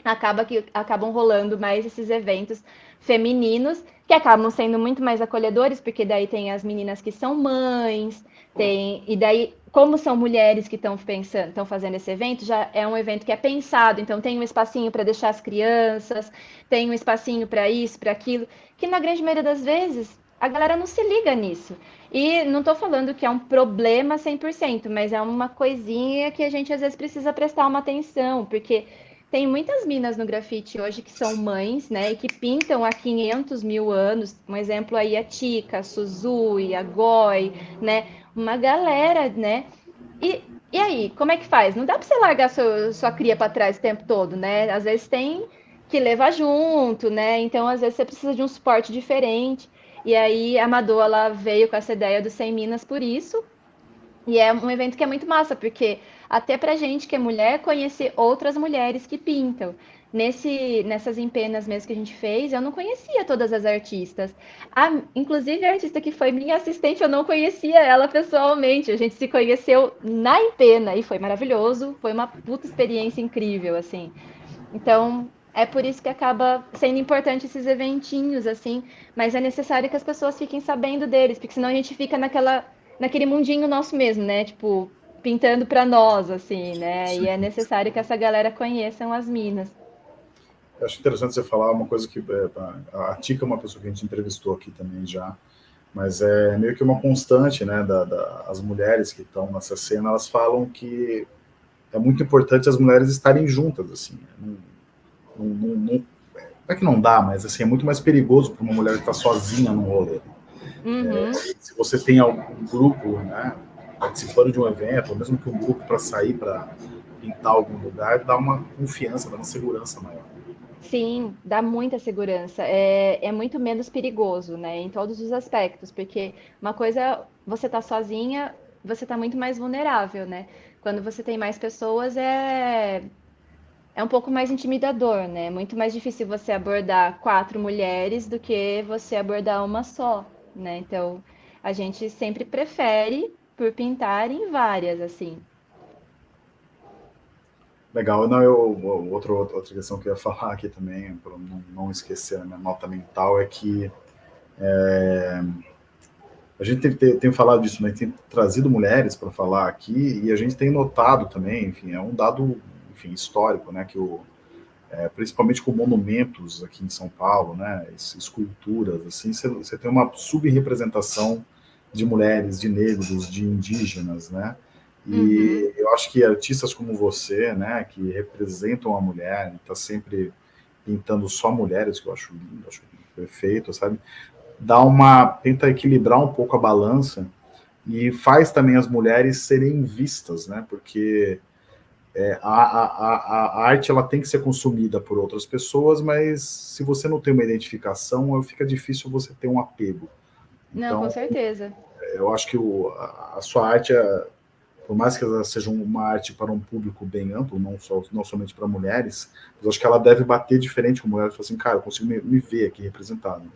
acaba que acabam rolando mais esses eventos femininos que acabam sendo muito mais acolhedores, porque daí tem as meninas que são mães, tem e daí como são mulheres que estão pensando, estão fazendo esse evento, já é um evento que é pensado, então tem um espacinho para deixar as crianças, tem um espacinho para isso, para aquilo, que na grande maioria das vezes a galera não se liga nisso. E não estou falando que é um problema 100%, mas é uma coisinha que a gente às vezes precisa prestar uma atenção, porque tem muitas minas no grafite hoje que são mães, né, e que pintam há 500 mil anos. Um exemplo aí a Tika, a Suzui, a Goi, né, uma galera, né. E, e aí, como é que faz? Não dá para você largar sua, sua cria para trás o tempo todo, né? Às vezes tem que levar junto, né? Então, às vezes você precisa de um suporte diferente. E aí a Madô, ela veio com essa ideia do 100 Minas por isso. E é um evento que é muito massa, porque até pra gente que é mulher, conhecer outras mulheres que pintam. Nesse, nessas empenas mesmo que a gente fez, eu não conhecia todas as artistas. A, inclusive, a artista que foi minha assistente, eu não conhecia ela pessoalmente. A gente se conheceu na empena e foi maravilhoso. Foi uma puta experiência incrível, assim. Então, é por isso que acaba sendo importante esses eventinhos, assim. Mas é necessário que as pessoas fiquem sabendo deles, porque senão a gente fica naquela, naquele mundinho nosso mesmo, né? Tipo, pintando para nós, assim, né? Sim. E é necessário que essa galera conheçam as minas. Eu acho interessante você falar uma coisa que é, a Tica é uma pessoa que a gente entrevistou aqui também já, mas é meio que uma constante, né, da, da as mulheres que estão nessa cena, elas falam que é muito importante as mulheres estarem juntas, assim, não, não, não, não é que não dá, mas assim, é muito mais perigoso para uma mulher estar sozinha no rolê. Uhum. É, se você tem algum grupo, né, participando de um evento, ou mesmo que um grupo para sair para pintar algum lugar, dá uma confiança, dá uma segurança maior. Sim, dá muita segurança. É, é muito menos perigoso, né? Em todos os aspectos, porque uma coisa, você tá sozinha, você tá muito mais vulnerável, né? Quando você tem mais pessoas, é, é um pouco mais intimidador, né? Muito mais difícil você abordar quatro mulheres do que você abordar uma só, né? Então, a gente sempre prefere por pintar em várias, assim. Legal, não, eu, outra, outra questão que eu ia falar aqui também, para não, não esquecer a minha nota mental, é que é, a gente tem, tem, tem, falado disso, né, tem trazido mulheres para falar aqui, e a gente tem notado também, enfim, é um dado enfim, histórico, né, que o, é, principalmente com monumentos aqui em São Paulo, né, esculturas, assim, você, tem uma subrepresentação de mulheres, de negros, de indígenas, né? E uhum. eu acho que artistas como você, né, que representam a mulher, está sempre pintando só mulheres, que eu acho lindo, acho perfeito, sabe? Dá uma, tenta equilibrar um pouco a balança e faz também as mulheres serem vistas, né? Porque é, a, a, a, arte ela tem que ser consumida por outras pessoas, mas se você não tem uma identificação, fica difícil você ter um apego. Não, então, com certeza eu acho que o, a, sua arte, é, por mais que ela seja uma arte para um público bem amplo, não, só, não somente para mulheres, eu acho que ela deve bater diferente com mulheres, falar assim, cara, eu consigo me, me ver aqui representado.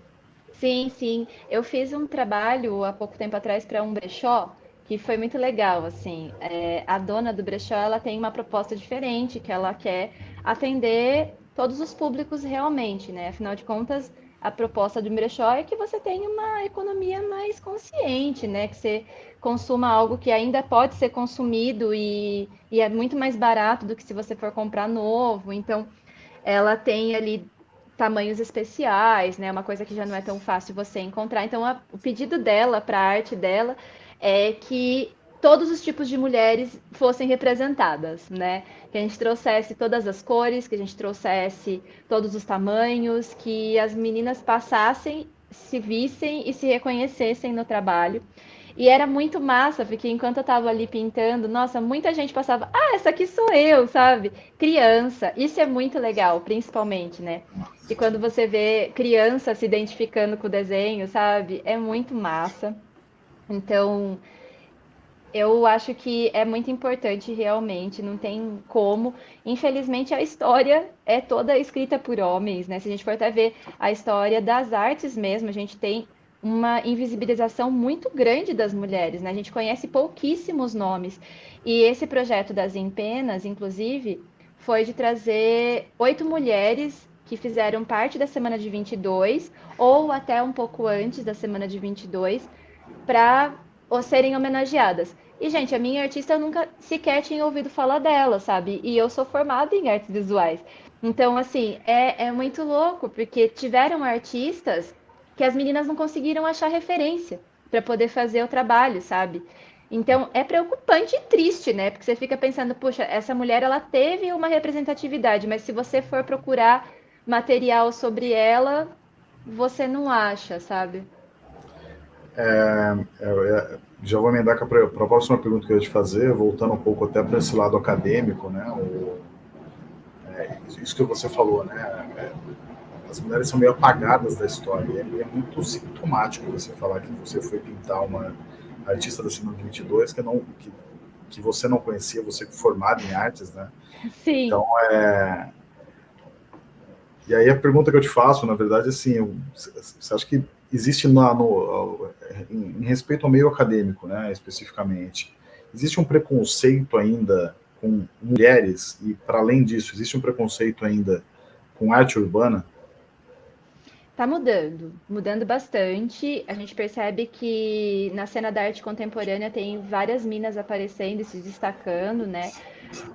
Sim, sim. Eu fiz um trabalho há pouco tempo atrás para um brechó, que foi muito legal, assim. É, a dona do brechó, ela tem uma proposta diferente, que ela quer atender todos os públicos realmente, né? Afinal de contas, a proposta do brechó é que você tenha uma economia mais consciente, né? Que você consuma algo que ainda pode ser consumido e, e é muito mais barato do que se você for comprar novo. Então, ela tem ali tamanhos especiais, né? Uma coisa que já não é tão fácil você encontrar. Então, a, o pedido dela para a arte dela é que todos os tipos de mulheres fossem representadas, né? Que a gente trouxesse todas as cores, que a gente trouxesse todos os tamanhos, que as meninas passassem, se vissem e se reconhecessem no trabalho. E era muito massa, porque enquanto eu estava ali pintando, nossa, muita gente passava, ah, essa aqui sou eu, sabe? Criança, isso é muito legal, principalmente, né? E quando você vê criança se identificando com o desenho, sabe? É muito massa. Então, eu acho que é muito importante realmente, não tem como. Infelizmente, a história é toda escrita por homens, né? Se a gente for até ver a história das artes mesmo, a gente tem uma invisibilização muito grande das mulheres, né? A gente conhece pouquíssimos nomes. E esse projeto das Empenas, inclusive, foi de trazer oito mulheres que fizeram parte da semana de 22, ou até um pouco antes da semana de 22, para serem homenageadas. E, gente, a minha artista eu nunca sequer tinha ouvido falar dela, sabe? E eu sou formada em artes visuais. Então, assim, é, é muito louco, porque tiveram artistas que as meninas não conseguiram achar referência para poder fazer o trabalho, sabe? Então é preocupante e triste, né? Porque você fica pensando, puxa, essa mulher ela teve uma representatividade, mas se você for procurar material sobre ela, você não acha, sabe? É, é, é já vou emendar para a próxima pergunta que eu ia te fazer, voltando um pouco até para esse lado acadêmico, né? O, é, isso que você falou, né? É, as mulheres são meio apagadas da história. E é, muito sintomático você falar que você foi pintar uma artista da Semana 22 que, não, que, que você não conhecia, você formado em artes, né? Sim. Então, é... E aí a pergunta que eu te faço, na verdade, é assim, você acha que existe na, no, em, em respeito ao meio acadêmico, né, especificamente, existe um preconceito ainda com mulheres e, para além disso, existe um preconceito ainda com arte urbana? Está mudando, mudando bastante. A gente percebe que na cena da arte contemporânea tem várias minas aparecendo e se destacando, né?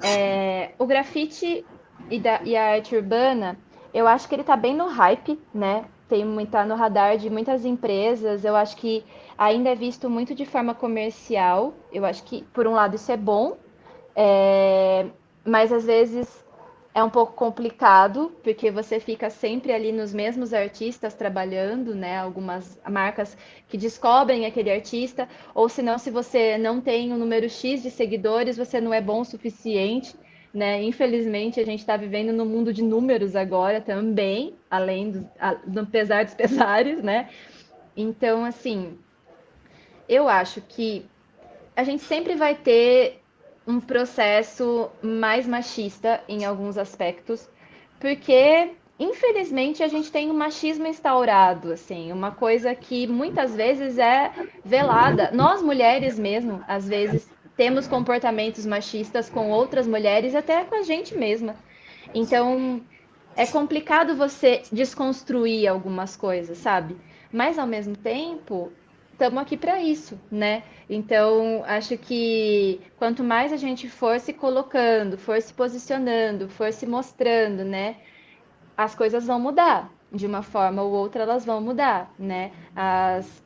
É, o grafite e, da, e, a arte urbana, eu acho que ele está bem no hype, né? Tem tá no radar de muitas empresas. Eu acho que ainda é visto muito de forma comercial. Eu acho que, por um lado, isso é bom, é, mas às vezes é um pouco complicado, porque você fica sempre ali nos mesmos artistas trabalhando, né? Algumas marcas que descobrem aquele artista, ou senão, se você não tem um número X de seguidores, você não é bom o suficiente, né? Infelizmente, a gente está vivendo no mundo de números agora também, além do, do pesar dos pesares, né? Então, assim, eu acho que a gente sempre vai ter um processo mais machista em alguns aspectos, porque infelizmente a gente tem um machismo instaurado, assim, uma coisa que muitas vezes é velada. Nós mulheres mesmo, às vezes temos comportamentos machistas com outras mulheres, até com a gente mesma. Então, é complicado você desconstruir algumas coisas, sabe? Mas ao mesmo tempo, estamos aqui para isso, né? Então, acho que quanto mais a gente for se colocando, for se posicionando, for se mostrando, né, as coisas vão mudar. De uma forma ou outra, elas vão mudar, né? As,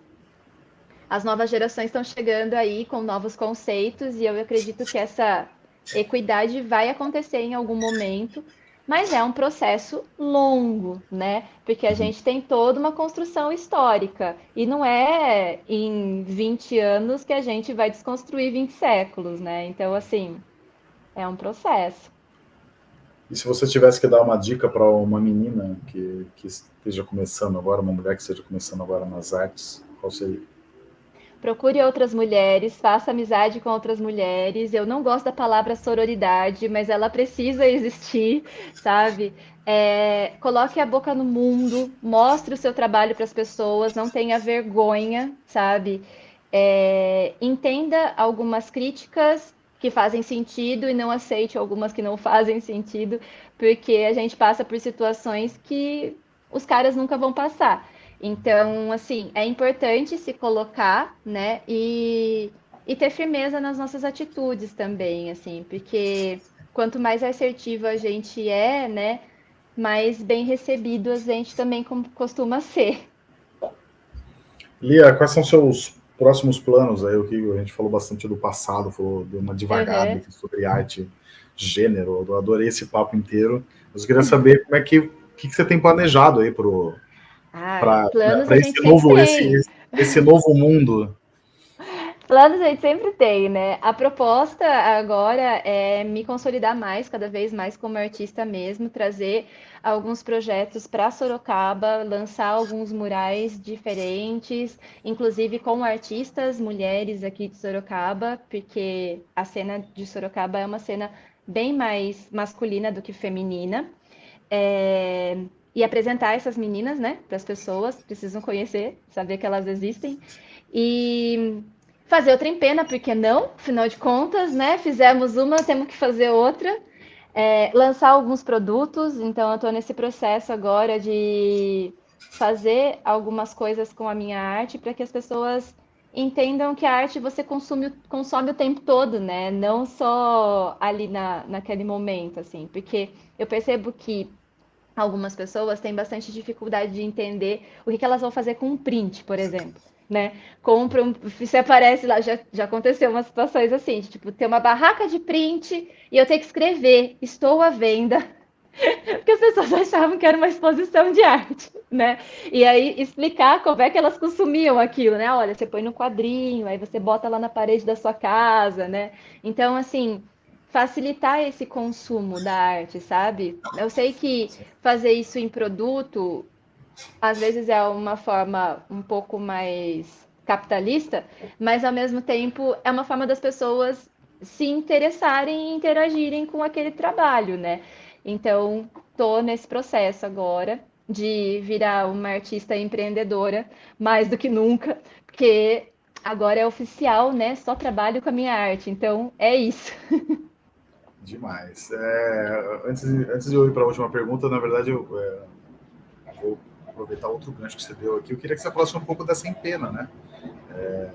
as novas gerações estão chegando aí com novos conceitos e eu acredito que essa equidade vai acontecer em algum momento mas é um processo longo, né? Porque a uhum. gente tem toda uma construção histórica e não é em 20 anos que a gente vai desconstruir 20 séculos, né? Então, assim, é um processo. E se você tivesse que dar uma dica para uma menina que, que esteja começando agora, uma mulher que esteja começando agora nas artes, qual seria? Procure outras mulheres, faça amizade com outras mulheres. Eu não gosto da palavra sororidade, mas ela precisa existir, sabe? É, coloque a boca no mundo, mostre o seu trabalho para as pessoas, não tenha vergonha, sabe? É, entenda algumas críticas que fazem sentido e não aceite algumas que não fazem sentido, porque a gente passa por situações que os caras nunca vão passar. Então, assim, é importante se colocar, né? E, e ter firmeza nas nossas atitudes também, assim, porque quanto mais assertiva a gente é, né? Mais bem recebido a gente também costuma ser. Lia, quais são seus próximos planos aí? O que a gente falou bastante do passado, falou de uma devagada uhum. sobre arte, gênero. Eu adorei esse papo inteiro. Mas eu queria saber como é que, que, que você tem planejado aí pro ah, para esse novo esse, esse novo mundo Planos a gente sempre tem, né? A proposta agora é me consolidar mais, cada vez mais como artista mesmo, trazer alguns projetos para Sorocaba, lançar alguns murais diferentes, inclusive com artistas mulheres aqui de Sorocaba, porque a cena de Sorocaba é uma cena bem mais masculina do que feminina. É e apresentar essas meninas, né, para as pessoas, precisam conhecer, saber que elas existem. E fazer outra empena, porque não? Afinal de contas, né, fizemos uma, temos que fazer outra. É, lançar alguns produtos, então eu estou nesse processo agora de fazer algumas coisas com a minha arte para que as pessoas entendam que a arte você consome, consome o tempo todo, né? Não só ali na, naquele momento, assim, porque eu percebo que algumas pessoas têm bastante dificuldade de entender o que, que elas vão fazer com um print, por exemplo. né? Compra um, você aparece lá, já, já aconteceu umas situações assim, de, tipo, ter uma barraca de print e eu ter que escrever, estou à venda. Porque as pessoas achavam que era uma exposição de arte, né? E aí explicar como é que elas consumiam aquilo, né? Olha, você põe no quadrinho, aí você bota lá na parede da sua casa, né? Então, assim, facilitar esse consumo da arte, sabe? Eu sei que fazer isso em produto às vezes é uma forma um pouco mais capitalista, mas ao mesmo tempo é uma forma das pessoas se interessarem e interagirem com aquele trabalho, né? Então, tô nesse processo agora de virar uma artista empreendedora mais do que nunca, porque agora é oficial, né? Só trabalho com a minha arte, então é isso. Demais. É, antes, antes de eu ir para a última pergunta, na verdade, eu é, vou aproveitar outro gancho que você deu aqui. Eu queria que você falasse um pouco dessa empena, né? É,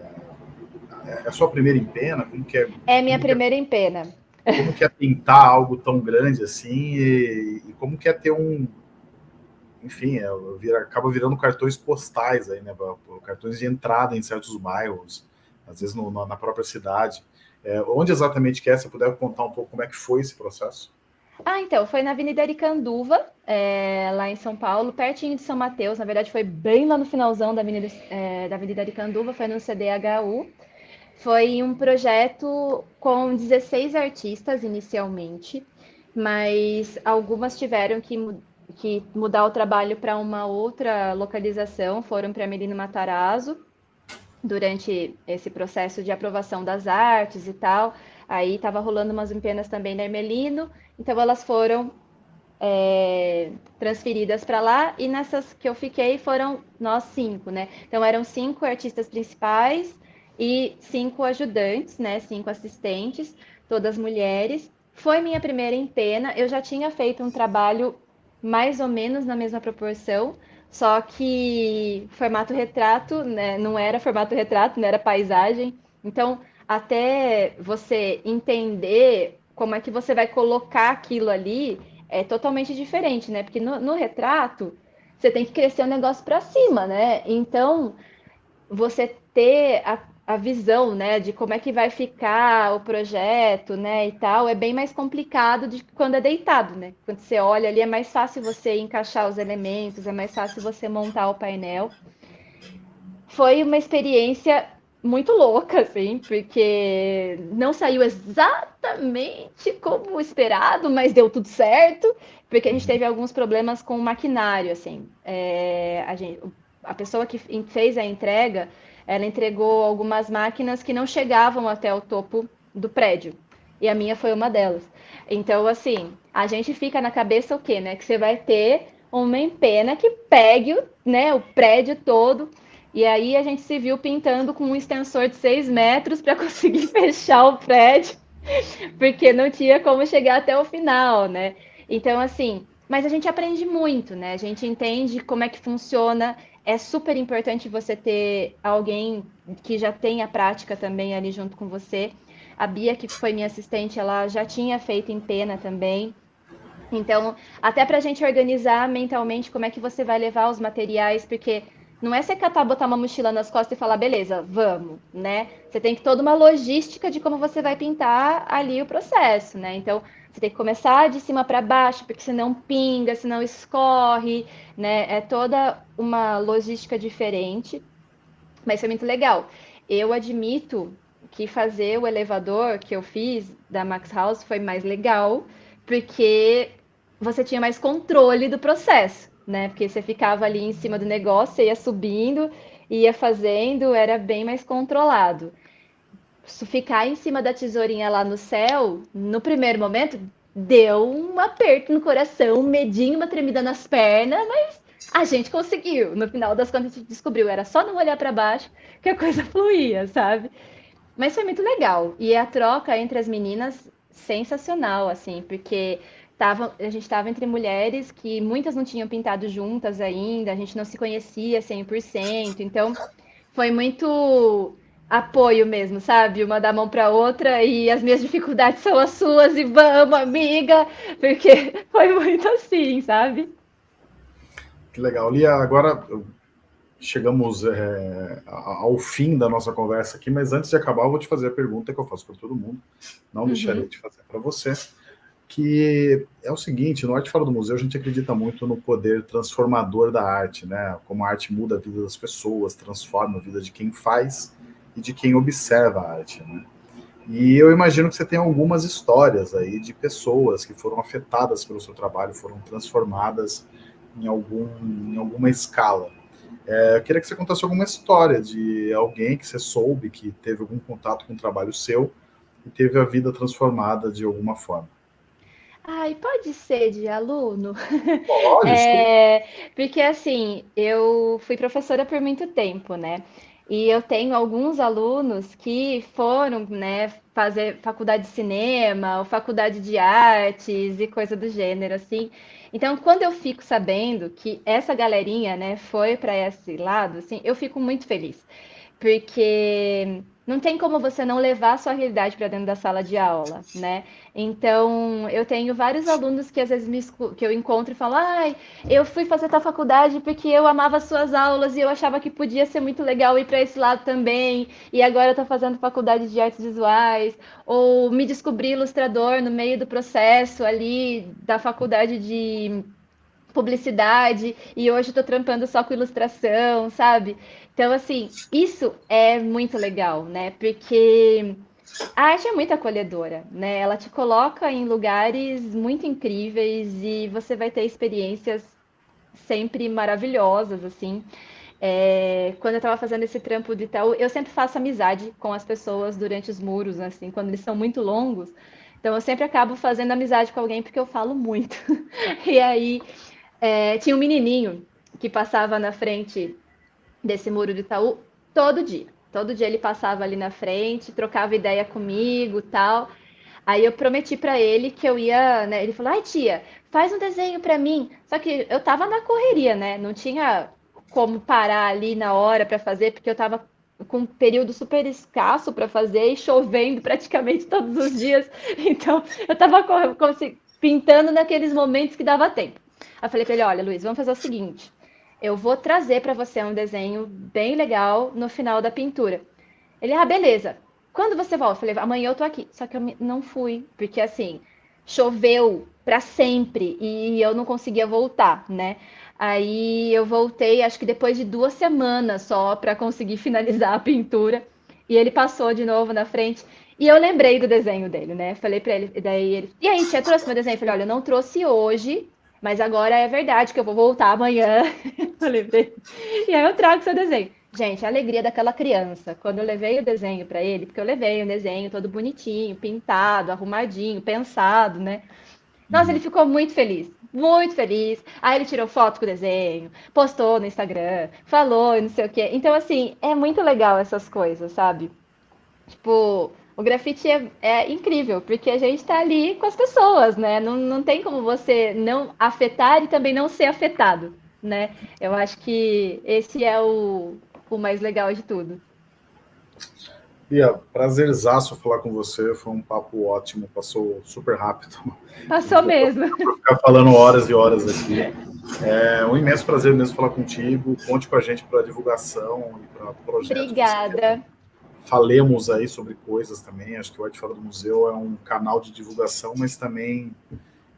é a sua primeira empena? Como que é? É minha primeira é, empena. Como que é pintar algo tão grande assim e, e como que é ter um, enfim, é, vira, acaba virando cartões postais aí, né? Cartões de entrada em certos bairros, às vezes no, na própria cidade. É, onde exatamente que é? Se puder contar um pouco como é que foi esse processo? Ah, então, foi na Avenida Aricanduva, é, lá em São Paulo, pertinho de São Mateus. Na verdade, foi bem lá no finalzão da Avenida, é, da Avenida Aricanduva, foi no CDHU. Foi um projeto com 16 artistas inicialmente, mas algumas tiveram que, que mudar o trabalho para uma outra localização, foram para Melino Matarazzo, durante esse processo de aprovação das artes e tal. Aí estava rolando umas empenas também na Ermelino, então elas foram é, transferidas para lá e nessas que eu fiquei foram nós cinco, né? Então eram cinco artistas principais e cinco ajudantes, né? Cinco assistentes, todas mulheres. Foi minha primeira empena. Eu já tinha feito um trabalho mais ou menos na mesma proporção, só que formato retrato, né? Não era formato retrato, não era paisagem. Então até você entender como é que você vai colocar aquilo ali é totalmente diferente, né? Porque no, no retrato você tem que crescer o negócio para cima, né? Então você ter a, a visão, né, de como é que vai ficar o projeto, né, e tal, é bem mais complicado de quando é deitado, né? Quando você olha ali é mais fácil você encaixar os elementos, é mais fácil você montar o painel. Foi uma experiência muito louca, assim, porque não saiu exatamente como esperado, mas deu tudo certo, porque a gente teve alguns problemas com o maquinário, assim. É, a, gente, a pessoa que fez a entrega, ela entregou algumas máquinas que não chegavam até o topo do prédio, e a minha foi uma delas. Então, assim, a gente fica na cabeça o quê, né? Que você vai ter uma empena que pegue né, o prédio todo, e aí a gente se viu pintando com um extensor de 6 metros para conseguir fechar o prédio, porque não tinha como chegar até o final, né? Então, assim, mas a gente aprende muito, né? A gente entende como é que funciona. É super importante você ter alguém que já tenha prática também ali junto com você. A Bia, que foi minha assistente, ela já tinha feito em pena também. Então, até para a gente organizar mentalmente como é que você vai levar os materiais, porque não é você catar, botar uma mochila nas costas e falar, beleza, vamos, né? Você tem que toda uma logística de como você vai pintar ali o processo, né? Então, você tem que começar de cima para baixo, porque senão pinga, senão escorre, né? É toda uma logística diferente, mas foi muito legal. Eu admito que fazer o elevador que eu fiz da Max House foi mais legal, porque você tinha mais controle do processo né? Porque você ficava ali em cima do negócio, ia subindo, ia fazendo, era bem mais controlado. Ficar em cima da tesourinha lá no céu, no primeiro momento, deu um aperto no coração, um medinho, uma tremida nas pernas, mas a gente conseguiu. No final das contas, a gente descobriu, era só não olhar para baixo que a coisa fluía, sabe? Mas foi muito legal. E a troca entre as meninas, sensacional, assim, porque tava, a gente estava entre mulheres que muitas não tinham pintado juntas ainda, a gente não se conhecia 100%, então foi muito apoio mesmo, sabe? Uma da mão para outra e as minhas dificuldades são as suas e vamos, amiga, porque foi muito assim, sabe? Que legal. Lia, agora chegamos é, ao fim da nossa conversa aqui, mas antes de acabar, eu vou te fazer a pergunta que eu faço para todo mundo, não uhum. deixaria de fazer para você, que é o seguinte, no Arte Fora do Museu a gente acredita muito no poder transformador da arte, né? Como a arte muda a vida das pessoas, transforma a vida de quem faz e de quem observa a arte, né? E eu imagino que você tem algumas histórias aí de pessoas que foram afetadas pelo seu trabalho, foram transformadas em, algum, em alguma escala. É, eu queria que você contasse alguma história de alguém que você soube que teve algum contato com o trabalho seu e teve a vida transformada de alguma forma. Ai, pode ser de aluno? Pode, é, porque assim, eu fui professora por muito tempo, né? E eu tenho alguns alunos que foram, né, fazer faculdade de cinema, ou faculdade de artes e coisa do gênero, assim. Então, quando eu fico sabendo que essa galerinha, né, foi para esse lado, assim, eu fico muito feliz, porque não tem como você não levar a sua realidade para dentro da sala de aula, né? Então, eu tenho vários alunos que às vezes me, que eu encontro e falo, ai, eu fui fazer tal faculdade porque eu amava suas aulas e eu achava que podia ser muito legal ir para esse lado também, e agora eu estou fazendo faculdade de artes visuais, ou me descobri ilustrador no meio do processo ali da faculdade de publicidade e hoje estou trampando só com ilustração, sabe? Então, assim, isso é muito legal, né? Porque a arte é muito acolhedora, né? Ela te coloca em lugares muito incríveis e você vai ter experiências sempre maravilhosas, assim. É, quando eu estava fazendo esse trampo de tal, eu sempre faço amizade com as pessoas durante os muros, assim, quando eles são muito longos. Então, eu sempre acabo fazendo amizade com alguém porque eu falo muito. e aí, é, tinha um menininho que passava na frente desse muro de Itaú todo dia. Todo dia ele passava ali na frente, trocava ideia comigo, tal. Aí eu prometi para ele que eu ia, né? Ele falou: "Ai, tia, faz um desenho para mim". Só que eu tava na correria, né? Não tinha como parar ali na hora para fazer, porque eu tava com um período super escasso para fazer e chovendo praticamente todos os dias. Então, eu tava pintando naqueles momentos que dava tempo. Eu falei para ele: "Olha, Luiz, vamos fazer o seguinte: eu vou trazer para você um desenho bem legal no final da pintura. Ele, ah, beleza. Quando você volta? Eu falei, amanhã eu tô aqui. Só que eu não fui, porque assim, choveu para sempre e eu não conseguia voltar, né? Aí eu voltei, acho que depois de duas semanas só para conseguir finalizar a pintura. E ele passou de novo na frente. E eu lembrei do desenho dele, né? Falei para ele, daí ele, e aí, tia, trouxe meu desenho? Eu falei, olha, eu não trouxe hoje, mas agora é verdade que eu vou voltar amanhã. E aí eu trago seu desenho. Gente, a alegria daquela criança, quando eu levei o desenho para ele, porque eu levei o desenho todo bonitinho, pintado, arrumadinho, pensado, né? Nossa, ele ficou muito feliz, muito feliz. Aí ele tirou foto com o desenho, postou no Instagram, falou, não sei o quê. Então, assim, é muito legal essas coisas, sabe? Tipo, o grafite é, é, incrível, porque a gente está ali com as pessoas, né? Não, não tem como você não afetar e também não ser afetado, né? Eu acho que esse é o, o mais legal de tudo. Bia, prazerzaço falar com você, foi um papo ótimo, passou super rápido. Passou mesmo. Vou ficar falando horas e horas aqui. É um imenso prazer mesmo falar contigo, conte com a gente para divulgação e para projetos. Obrigada falemos aí sobre coisas também. Acho que o Arte Fora do Museu é um canal de divulgação, mas também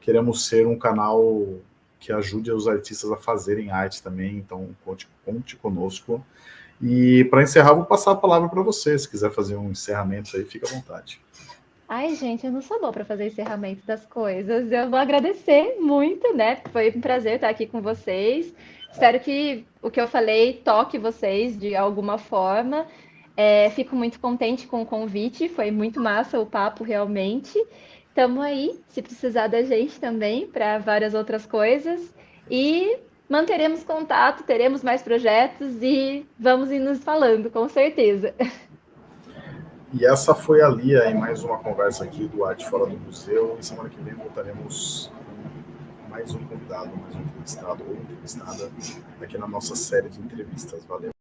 queremos ser um canal que ajude os artistas a fazerem arte também. Então, conte, conte conosco. E para encerrar, vou passar a palavra para você. Se quiser fazer um encerramento aí, fica à vontade. Ai, gente, eu não sou boa para fazer encerramento das coisas. Eu vou agradecer muito, né? Foi um prazer estar aqui com vocês. Espero que o que eu falei toque vocês de alguma forma. É, fico muito contente com o convite, foi muito massa o papo realmente. Estamos aí, se precisar da gente também, para várias outras coisas. E manteremos contato, teremos mais projetos e vamos ir nos falando, com certeza. E essa foi a Lia em mais uma conversa aqui do Arte Fora do Museu. E semana que vem voltaremos com mais um convidado, mais um entrevistado ou entrevistada aqui na nossa série de entrevistas. Valeu!